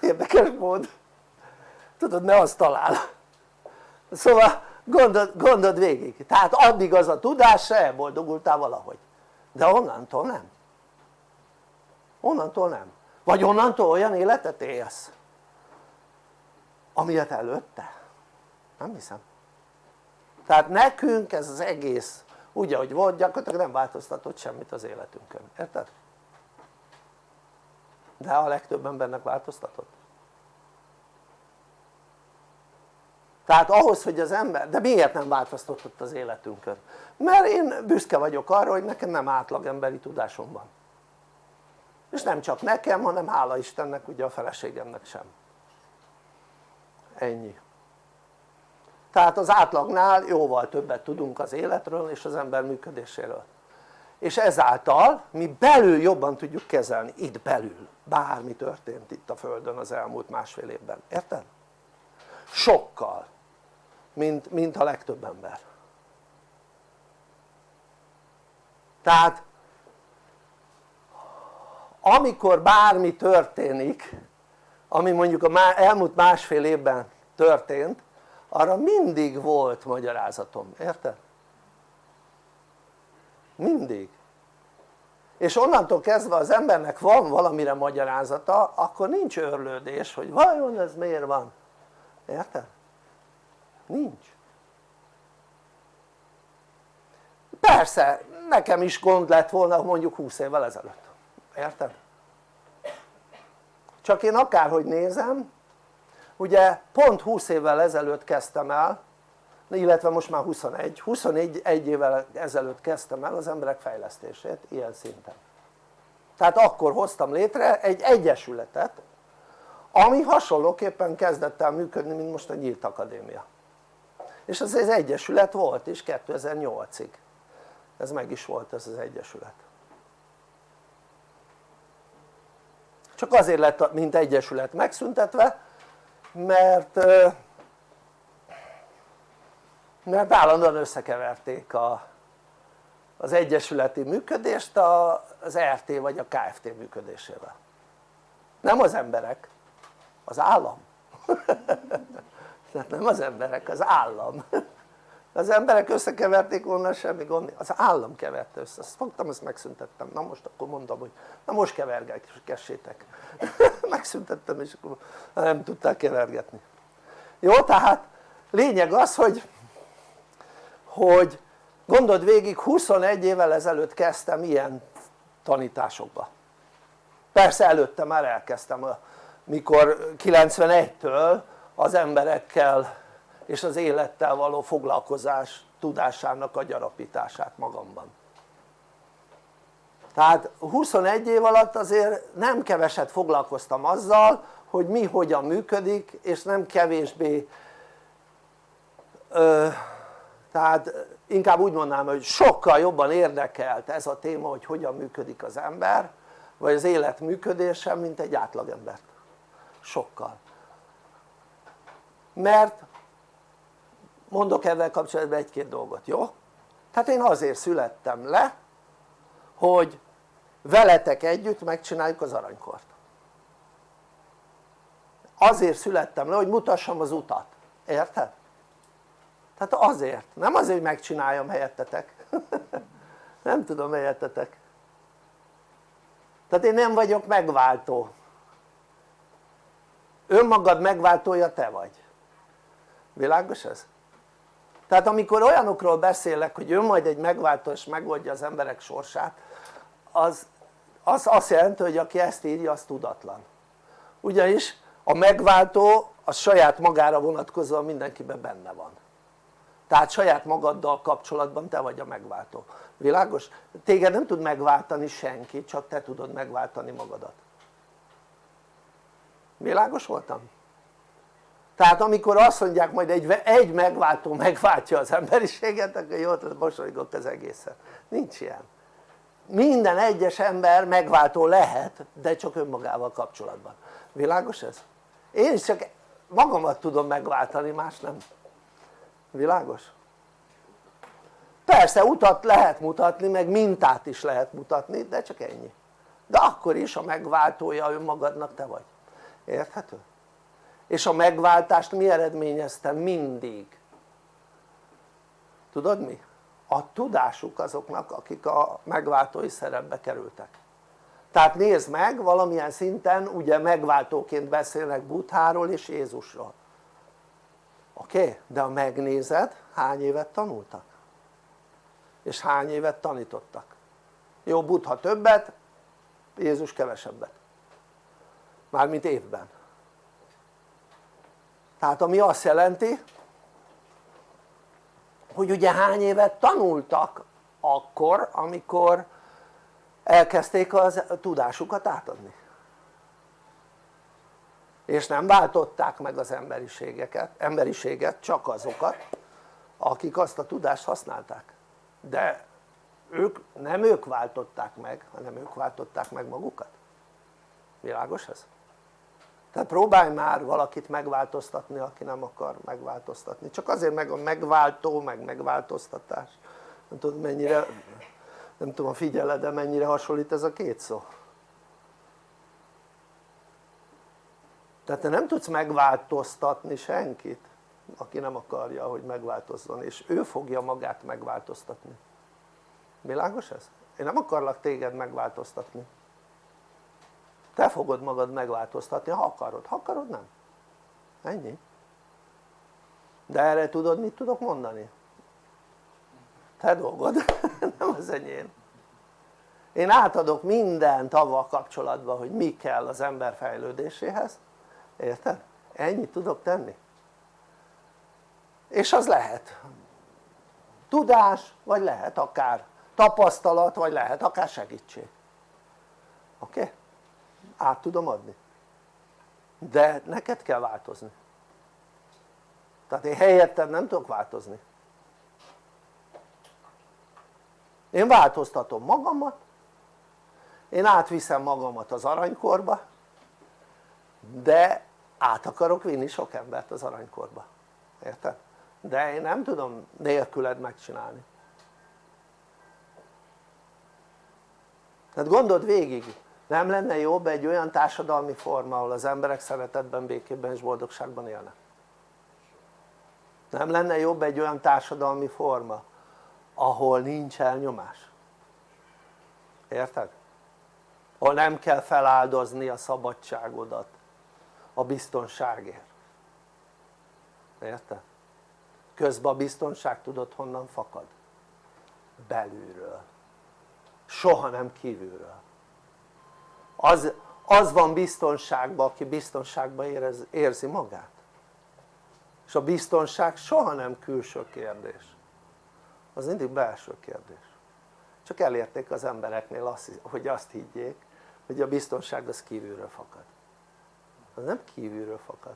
Érdekes mód. Tudod ne azt talál. Szóval gondold, gondold végig. Tehát addig az a tudás se elboldogultál valahogy. De onnantól nem. Onnantól nem vagy onnantól olyan életet élsz amilyet előtte? Nem hiszem. Tehát nekünk ez az egész úgy ahogy volt gyakorlatilag nem változtatott semmit az életünkön, érted? de a legtöbb embernek változtatott. Tehát ahhoz hogy az ember, de miért nem változtatott az életünkön? mert én büszke vagyok arra hogy nekem nem átlag emberi tudásom van és nem csak nekem hanem hála Istennek ugye a feleségemnek sem. Ennyi. Tehát az átlagnál jóval többet tudunk az életről és az ember működéséről. És ezáltal mi belül jobban tudjuk kezelni, itt belül. Bármi történt itt a földön az elmúlt másfél évben, érted? sokkal. Mint, mint a legtöbb ember. Tehát amikor bármi történik ami mondjuk a elmúlt másfél évben történt arra mindig volt magyarázatom, érted? mindig és onnantól kezdve az embernek van valamire magyarázata akkor nincs örlődés hogy vajon ez miért van érted? nincs persze nekem is gond lett volna mondjuk 20 évvel ezelőtt, érted? csak én akárhogy nézem ugye pont 20 évvel ezelőtt kezdtem el illetve most már 21, 21 egy évvel ezelőtt kezdtem el az emberek fejlesztését ilyen szinten. Tehát akkor hoztam létre egy egyesületet ami hasonlóképpen kezdett el működni mint most a Nyílt Akadémia. És ez az egyesület volt is 2008-ig ez meg is volt ez az egyesület csak azért lett mint egyesület megszüntetve mert mert állandóan összekeverték a, az egyesületi működést az RT vagy a KFT működésével. Nem az emberek, az állam. Tehát nem az emberek, az állam az emberek összekeverték volna semmi gond, az állam keverte össze, azt fogtam, ezt megszüntettem, na most akkor mondom hogy na most kevergessétek megszüntettem és akkor nem tudták kevergetni. Jó tehát lényeg az hogy hogy gondold végig 21 évvel ezelőtt kezdtem ilyen tanításokba. Persze előtte már elkezdtem mikor 91-től az emberekkel és az élettel való foglalkozás tudásának a gyarapítását magamban. Tehát 21 év alatt azért nem keveset foglalkoztam azzal hogy mi hogyan működik és nem kevésbé ö, tehát inkább úgy mondanám hogy sokkal jobban érdekelt ez a téma hogy hogyan működik az ember vagy az élet működése mint egy átlagembert sokkal. Mert mondok ezzel kapcsolatban egy-két dolgot, jó? tehát én azért születtem le hogy veletek együtt megcsináljuk az aranykort. Azért születtem le hogy mutassam az utat, érted? tehát azért, nem azért hogy megcsináljam helyettetek. Nem tudom helyettetek. Tehát én nem vagyok megváltó. Önmagad megváltója te vagy. Világos ez? Tehát amikor olyanokról beszélek hogy ő majd egy megváltó és megoldja az emberek sorsát az, az azt jelenti hogy aki ezt írja az tudatlan ugyanis a megváltó az saját magára vonatkozóan mindenkiben benne van tehát saját magaddal kapcsolatban te vagy a megváltó, világos? téged nem tud megváltani senki csak te tudod megváltani magadat világos voltam? Tehát amikor azt mondják majd egy, egy megváltó megváltja az emberiséget akkor jó, mosolygok az egészen nincs ilyen minden egyes ember megváltó lehet de csak önmagával kapcsolatban világos ez? én is csak magamat tudom megváltani más nem világos? persze utat lehet mutatni meg mintát is lehet mutatni de csak ennyi de akkor is a megváltója önmagadnak te vagy érthető? És a megváltást mi eredményezte mindig? tudod mi? a tudásuk azoknak akik a megváltói szerepbe kerültek tehát nézd meg valamilyen szinten ugye megváltóként beszélnek Butháról és Jézusról oké? Okay? de ha megnézed hány évet tanultak? és hány évet tanítottak? jó Buddha többet Jézus kevesebbet mármint évben tehát ami azt jelenti hogy ugye hány évet tanultak akkor amikor elkezdték az tudásukat átadni? És nem váltották meg az emberiségeket, emberiséget csak azokat akik azt a tudást használták. De ők, nem ők váltották meg hanem ők váltották meg magukat. Világos ez? Tehát próbálj már valakit megváltoztatni aki nem akar megváltoztatni. Csak azért meg a megváltó meg megváltoztatás. Nem tudom mennyire nem tudom figyeled de mennyire hasonlít ez a két szó? Tehát te nem tudsz megváltoztatni senkit aki nem akarja hogy megváltozzon és ő fogja magát megváltoztatni. Világos ez? én nem akarlak téged megváltoztatni te fogod magad megváltoztatni ha akarod, ha akarod nem ennyi de erre tudod mit tudok mondani? te dolgod, nem az enyém én átadok mindent avval kapcsolatban hogy mi kell az ember fejlődéséhez érted? ennyit tudok tenni és az lehet tudás vagy lehet akár tapasztalat vagy lehet akár segítség oké? Okay? Át tudom adni. De neked kell változni. Tehát én helyetted nem tudok változni. Én változtatom magamat én átviszem magamat az aranykorba de át akarok vinni sok embert az aranykorba. Érted? de én nem tudom nélküled megcsinálni. Tehát gondold végig nem lenne jobb egy olyan társadalmi forma ahol az emberek szeretetben, békében és boldogságban élnek nem lenne jobb egy olyan társadalmi forma ahol nincs elnyomás érted? ahol nem kell feláldozni a szabadságodat a biztonságért érted? közben a biztonság tudod honnan fakad? belülről soha nem kívülről az, az van biztonságban aki biztonságban érez, érzi magát. És a biztonság soha nem külső kérdés. Az mindig belső kérdés. Csak elérték az embereknél azt, hogy azt higgyék hogy a biztonság az kívülről fakad. Az nem kívülről fakad.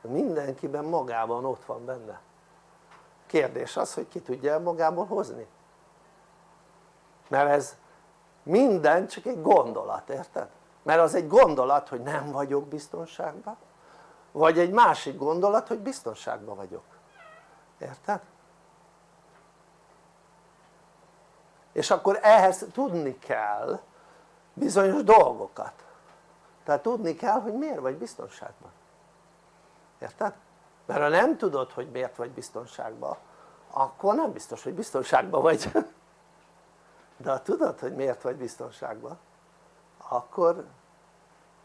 Mindenkiben magában ott van benne. Kérdés az hogy ki tudja magából hozni. Mert ez minden csak egy gondolat, érted? Mert az egy gondolat hogy nem vagyok biztonságban vagy egy másik gondolat hogy biztonságban vagyok érted? és akkor ehhez tudni kell bizonyos dolgokat tehát tudni kell hogy miért vagy biztonságban érted? mert ha nem tudod hogy miért vagy biztonságban akkor nem biztos hogy biztonságban vagy de ha tudod hogy miért vagy biztonságban akkor,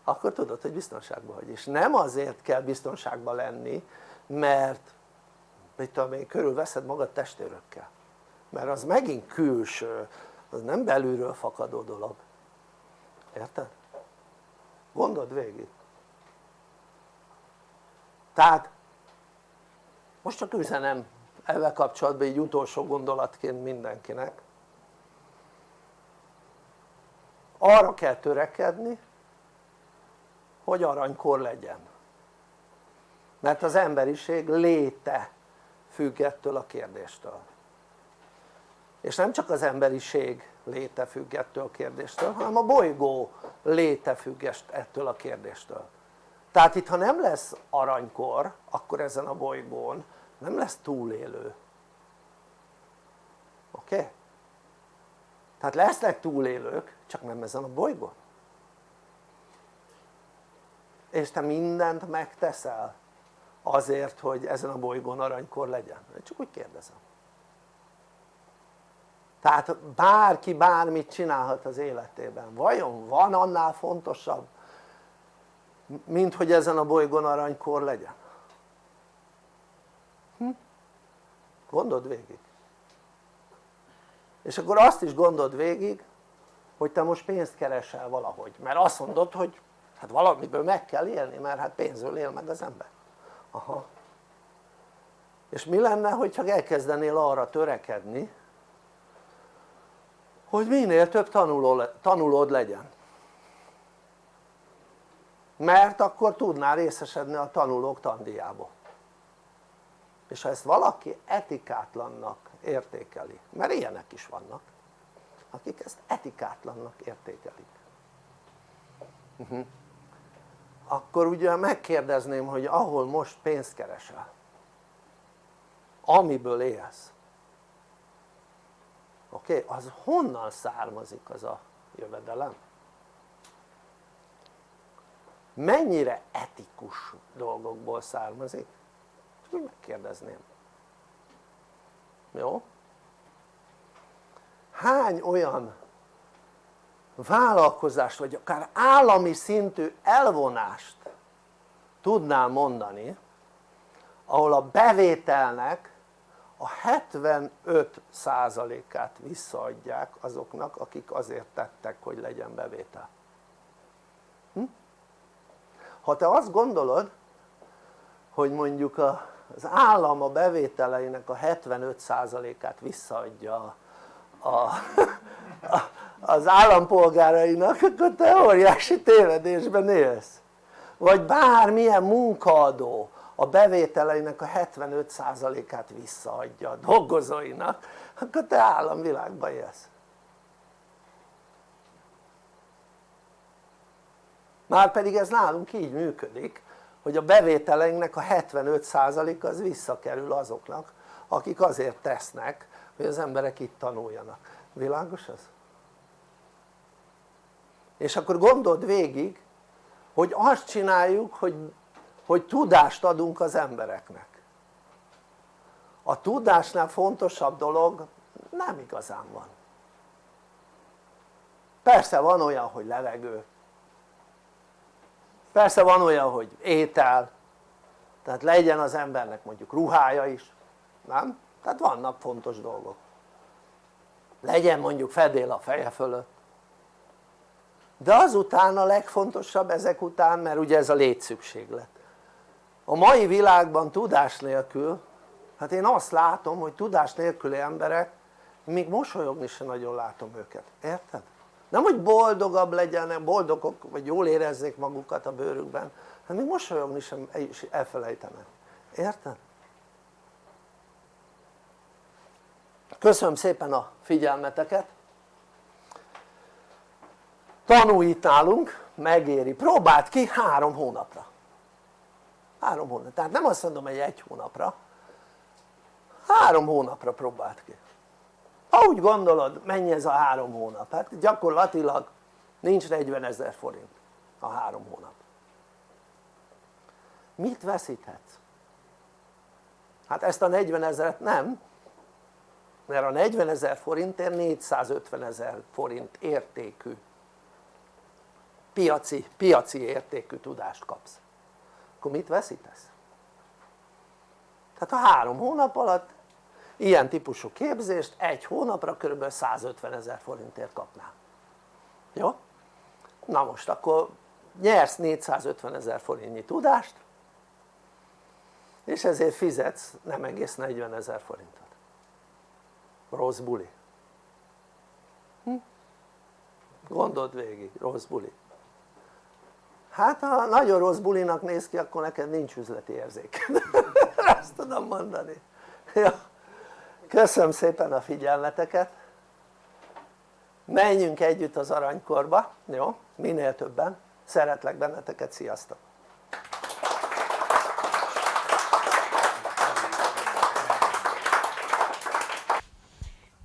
akkor tudod hogy biztonságban vagy. És nem azért kell biztonságban lenni mert mit tudom én körülveszed magad testőrökkel. Mert az megint külső az nem belülről fakadó dolog. Érted? gondold végig. Tehát most csak üzenem ezzel kapcsolatban egy utolsó gondolatként mindenkinek arra kell törekedni hogy aranykor legyen. Mert az emberiség léte függ ettől a kérdéstől. És nem csak az emberiség léte függ ettől a kérdéstől hanem a bolygó léte függ ettől a kérdéstől. Tehát itt ha nem lesz aranykor akkor ezen a bolygón nem lesz túlélő. Oké? Tehát lesznek túlélők csak nem ezen a bolygón és te mindent megteszel azért hogy ezen a bolygón aranykor legyen? csak úgy kérdezem tehát bárki bármit csinálhat az életében vajon van annál fontosabb mint hogy ezen a bolygón aranykor legyen? Hm? gondold végig és akkor azt is gondold végig hogy te most pénzt keresel valahogy. Mert azt mondod hogy hát valamiből meg kell élni mert hát pénzből él meg az ember. Aha. És mi lenne hogyha elkezdenél arra törekedni hogy minél több tanuló, tanulód legyen? Mert akkor tudnál részesedni a tanulók tandíjából. És ha ezt valaki etikátlannak értékeli, mert ilyenek is vannak akik ezt etikátlannak értékelik mhm. akkor ugye megkérdezném hogy ahol most pénzt keresel amiből élsz oké? Okay? az honnan származik az a jövedelem? mennyire etikus dolgokból származik? úgy megkérdezném jó? Hány olyan vállalkozást vagy akár állami szintű elvonást tudnál mondani ahol a bevételnek a 75 százalékát visszaadják azoknak akik azért tettek hogy legyen bevétel hm? ha te azt gondolod hogy mondjuk az állam a bevételeinek a 75 százalékát visszaadja a, a, az állampolgárainak akkor te óriási tévedésben élsz. Vagy bármilyen munkaadó a bevételeinek a 75%-át visszaadja a dolgozóinak akkor te államvilágban élsz. Pedig ez nálunk így működik hogy a bevételeinknek a 75% az visszakerül azoknak akik azért tesznek hogy az emberek itt tanuljanak, világos ez? és akkor gondold végig hogy azt csináljuk hogy, hogy tudást adunk az embereknek. A tudásnál fontosabb dolog nem igazán van. Persze van olyan hogy levegő. Persze van olyan hogy étel. Tehát legyen az embernek mondjuk ruhája is nem? Tehát vannak fontos dolgok. Legyen mondjuk fedél a feje fölött. De azután a legfontosabb ezek után mert ugye ez a létszükséglet. A mai világban tudás nélkül hát én azt látom hogy tudás nélküli emberek még mosolyogni sem nagyon látom őket, érted? nem hogy boldogabb legyenek, boldogok vagy jól érezzék magukat a bőrükben hanem még mosolyogni sem elfelejtenek, érted? Köszönöm szépen a figyelmeteket. Tanulj itt nálunk, megéri, próbáld ki három hónapra. Három hónap, tehát nem azt mondom hogy egy hónapra. Három hónapra próbáld ki. Ha gondolod mennyi ez a három hónap, hát gyakorlatilag nincs 40 ezer forint a három hónap. Mit veszíthetsz? hát ezt a 40 ezeret nem mert a 40 ezer forintért 450 ezer forint értékű piaci, piaci értékű tudást kapsz akkor mit veszítesz? tehát a három hónap alatt ilyen típusú képzést egy hónapra kb. 150 ezer forintért kapnál jó? na most akkor nyersz 450 ezer forintnyi tudást és ezért fizetsz nem egész 40 ezer forintot rossz buli hm? gondold végig, rossz buli hát ha nagyon rossz bulinak néz ki akkor neked nincs üzleti érzék azt tudom mondani ja. köszönöm szépen a figyelmeteket menjünk együtt az aranykorba, jó? minél többen, szeretlek benneteket, sziasztok!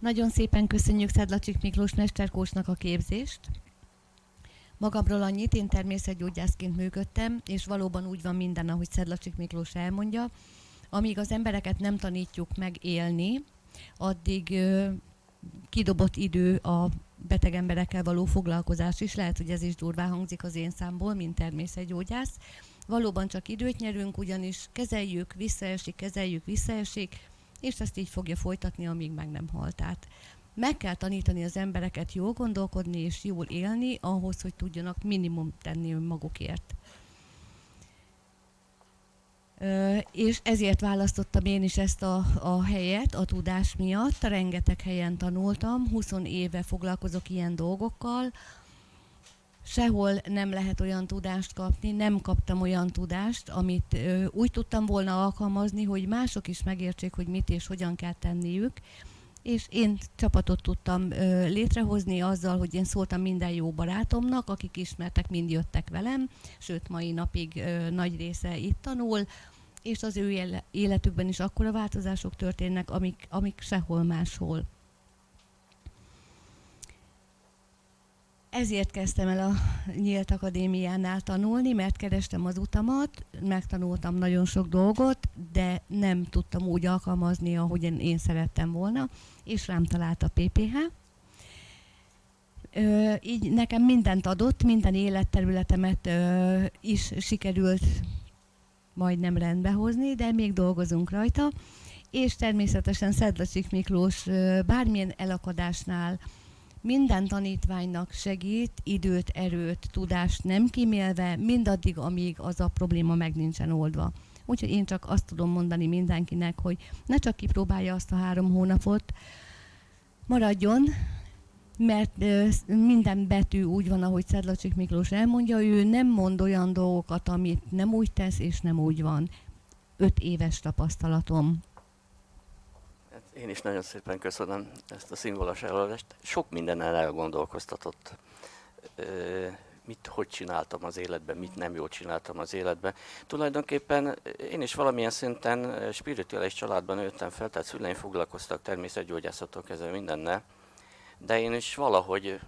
Nagyon szépen köszönjük Szedlacsik Miklós mesterkósnak a képzést. Magamról annyit, én természetgyógyászként működtem, és valóban úgy van minden, ahogy Szedlacsik Miklós elmondja. Amíg az embereket nem tanítjuk meg élni, addig ö, kidobott idő a beteg emberekkel való foglalkozás is, lehet, hogy ez is durvá hangzik az én számból, mint természetgyógyász. Valóban csak időt nyerünk, ugyanis kezeljük, visszaesik, kezeljük, visszaesik, és ezt így fogja folytatni, amíg meg nem halt át. Meg kell tanítani az embereket jól gondolkodni és jól élni, ahhoz, hogy tudjanak minimum tenni önmagukért. Ö, és ezért választottam én is ezt a, a helyet a tudás miatt. Rengeteg helyen tanultam, 20 éve foglalkozok ilyen dolgokkal, sehol nem lehet olyan tudást kapni, nem kaptam olyan tudást, amit ö, úgy tudtam volna alkalmazni, hogy mások is megértsék, hogy mit és hogyan kell tenniük, és én csapatot tudtam ö, létrehozni azzal, hogy én szóltam minden jó barátomnak, akik ismertek, mind jöttek velem, sőt mai napig ö, nagy része itt tanul, és az ő életükben is akkora változások történnek, amik, amik sehol máshol. Ezért kezdtem el a Nyílt Akadémiánál tanulni, mert kerestem az utamat, megtanultam nagyon sok dolgot, de nem tudtam úgy alkalmazni, ahogy én szerettem volna, és rám talált a PPH. Ö, így nekem mindent adott, minden életterületemet ö, is sikerült majdnem rendbe hozni, de még dolgozunk rajta és természetesen Szedlacsik Miklós ö, bármilyen elakadásnál minden tanítványnak segít, időt, erőt, tudást nem kimélve, mindaddig, amíg az a probléma meg nincsen oldva. Úgyhogy én csak azt tudom mondani mindenkinek, hogy ne csak kipróbálja azt a három hónapot, maradjon, mert minden betű úgy van, ahogy Szedlacsik Miklós elmondja, ő nem mond olyan dolgokat, amit nem úgy tesz, és nem úgy van. Öt éves tapasztalatom. Én is nagyon szépen köszönöm ezt a színvonalas előadást. Sok mindennel elgondolkoztatott. Mit, hogy csináltam az életben, mit nem jól csináltam az életben. Tulajdonképpen én is valamilyen szinten spirituális családban nőttem fel, tehát szüleim foglalkoztak természetgyógyászatok kezdve mindennel, de én is valahogy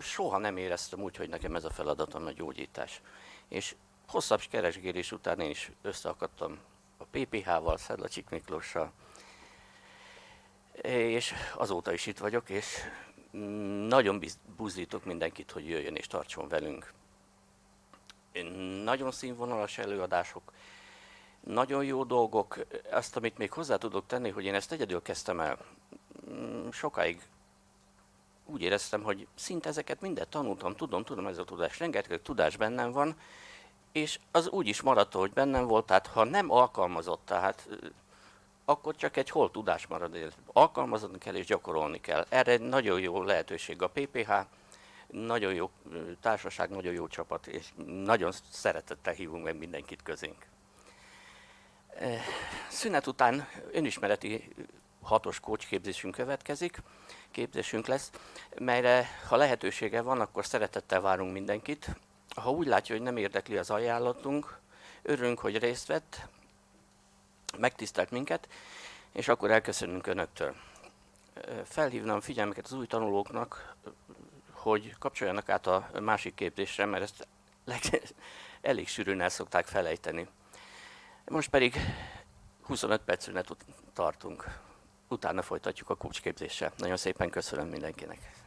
soha nem éreztem úgy, hogy nekem ez a feladatom a gyógyítás. És hosszabb keresgélés után én is összeakadtam a PPH-val, Szedlacsik Miklóssal, és azóta is itt vagyok, és nagyon buzdítok mindenkit, hogy jöjjön és tartson velünk. Nagyon színvonalas előadások, nagyon jó dolgok. Azt, amit még hozzá tudok tenni, hogy én ezt egyedül kezdtem el. Mm, Sokáig úgy éreztem, hogy szinte ezeket mindet tanultam, tudom, tudom ez a tudás, rengeteg tudás bennem van, és az úgy is maradt, hogy bennem volt, tehát ha nem alkalmazott, tehát akkor csak egy hol tudás marad, alkalmazni kell és gyakorolni kell. Erre egy nagyon jó lehetőség a PPH, nagyon jó társaság, nagyon jó csapat, és nagyon szeretettel hívunk meg mindenkit közénk. Szünet után önismereti hatos kócsképzésünk következik, képzésünk lesz, melyre ha lehetősége van, akkor szeretettel várunk mindenkit. Ha úgy látja, hogy nem érdekli az ajánlatunk, örülünk, hogy részt vett, megtisztelt minket, és akkor elköszönünk Önöktől. Felhívnám figyelmeket az új tanulóknak, hogy kapcsoljanak át a másik képzésre, mert ezt leg- elég sűrűn el szokták felejteni. Most pedig 25 perc szünet tartunk. Utána folytatjuk a kulcsképzéssel. Nagyon szépen köszönöm mindenkinek.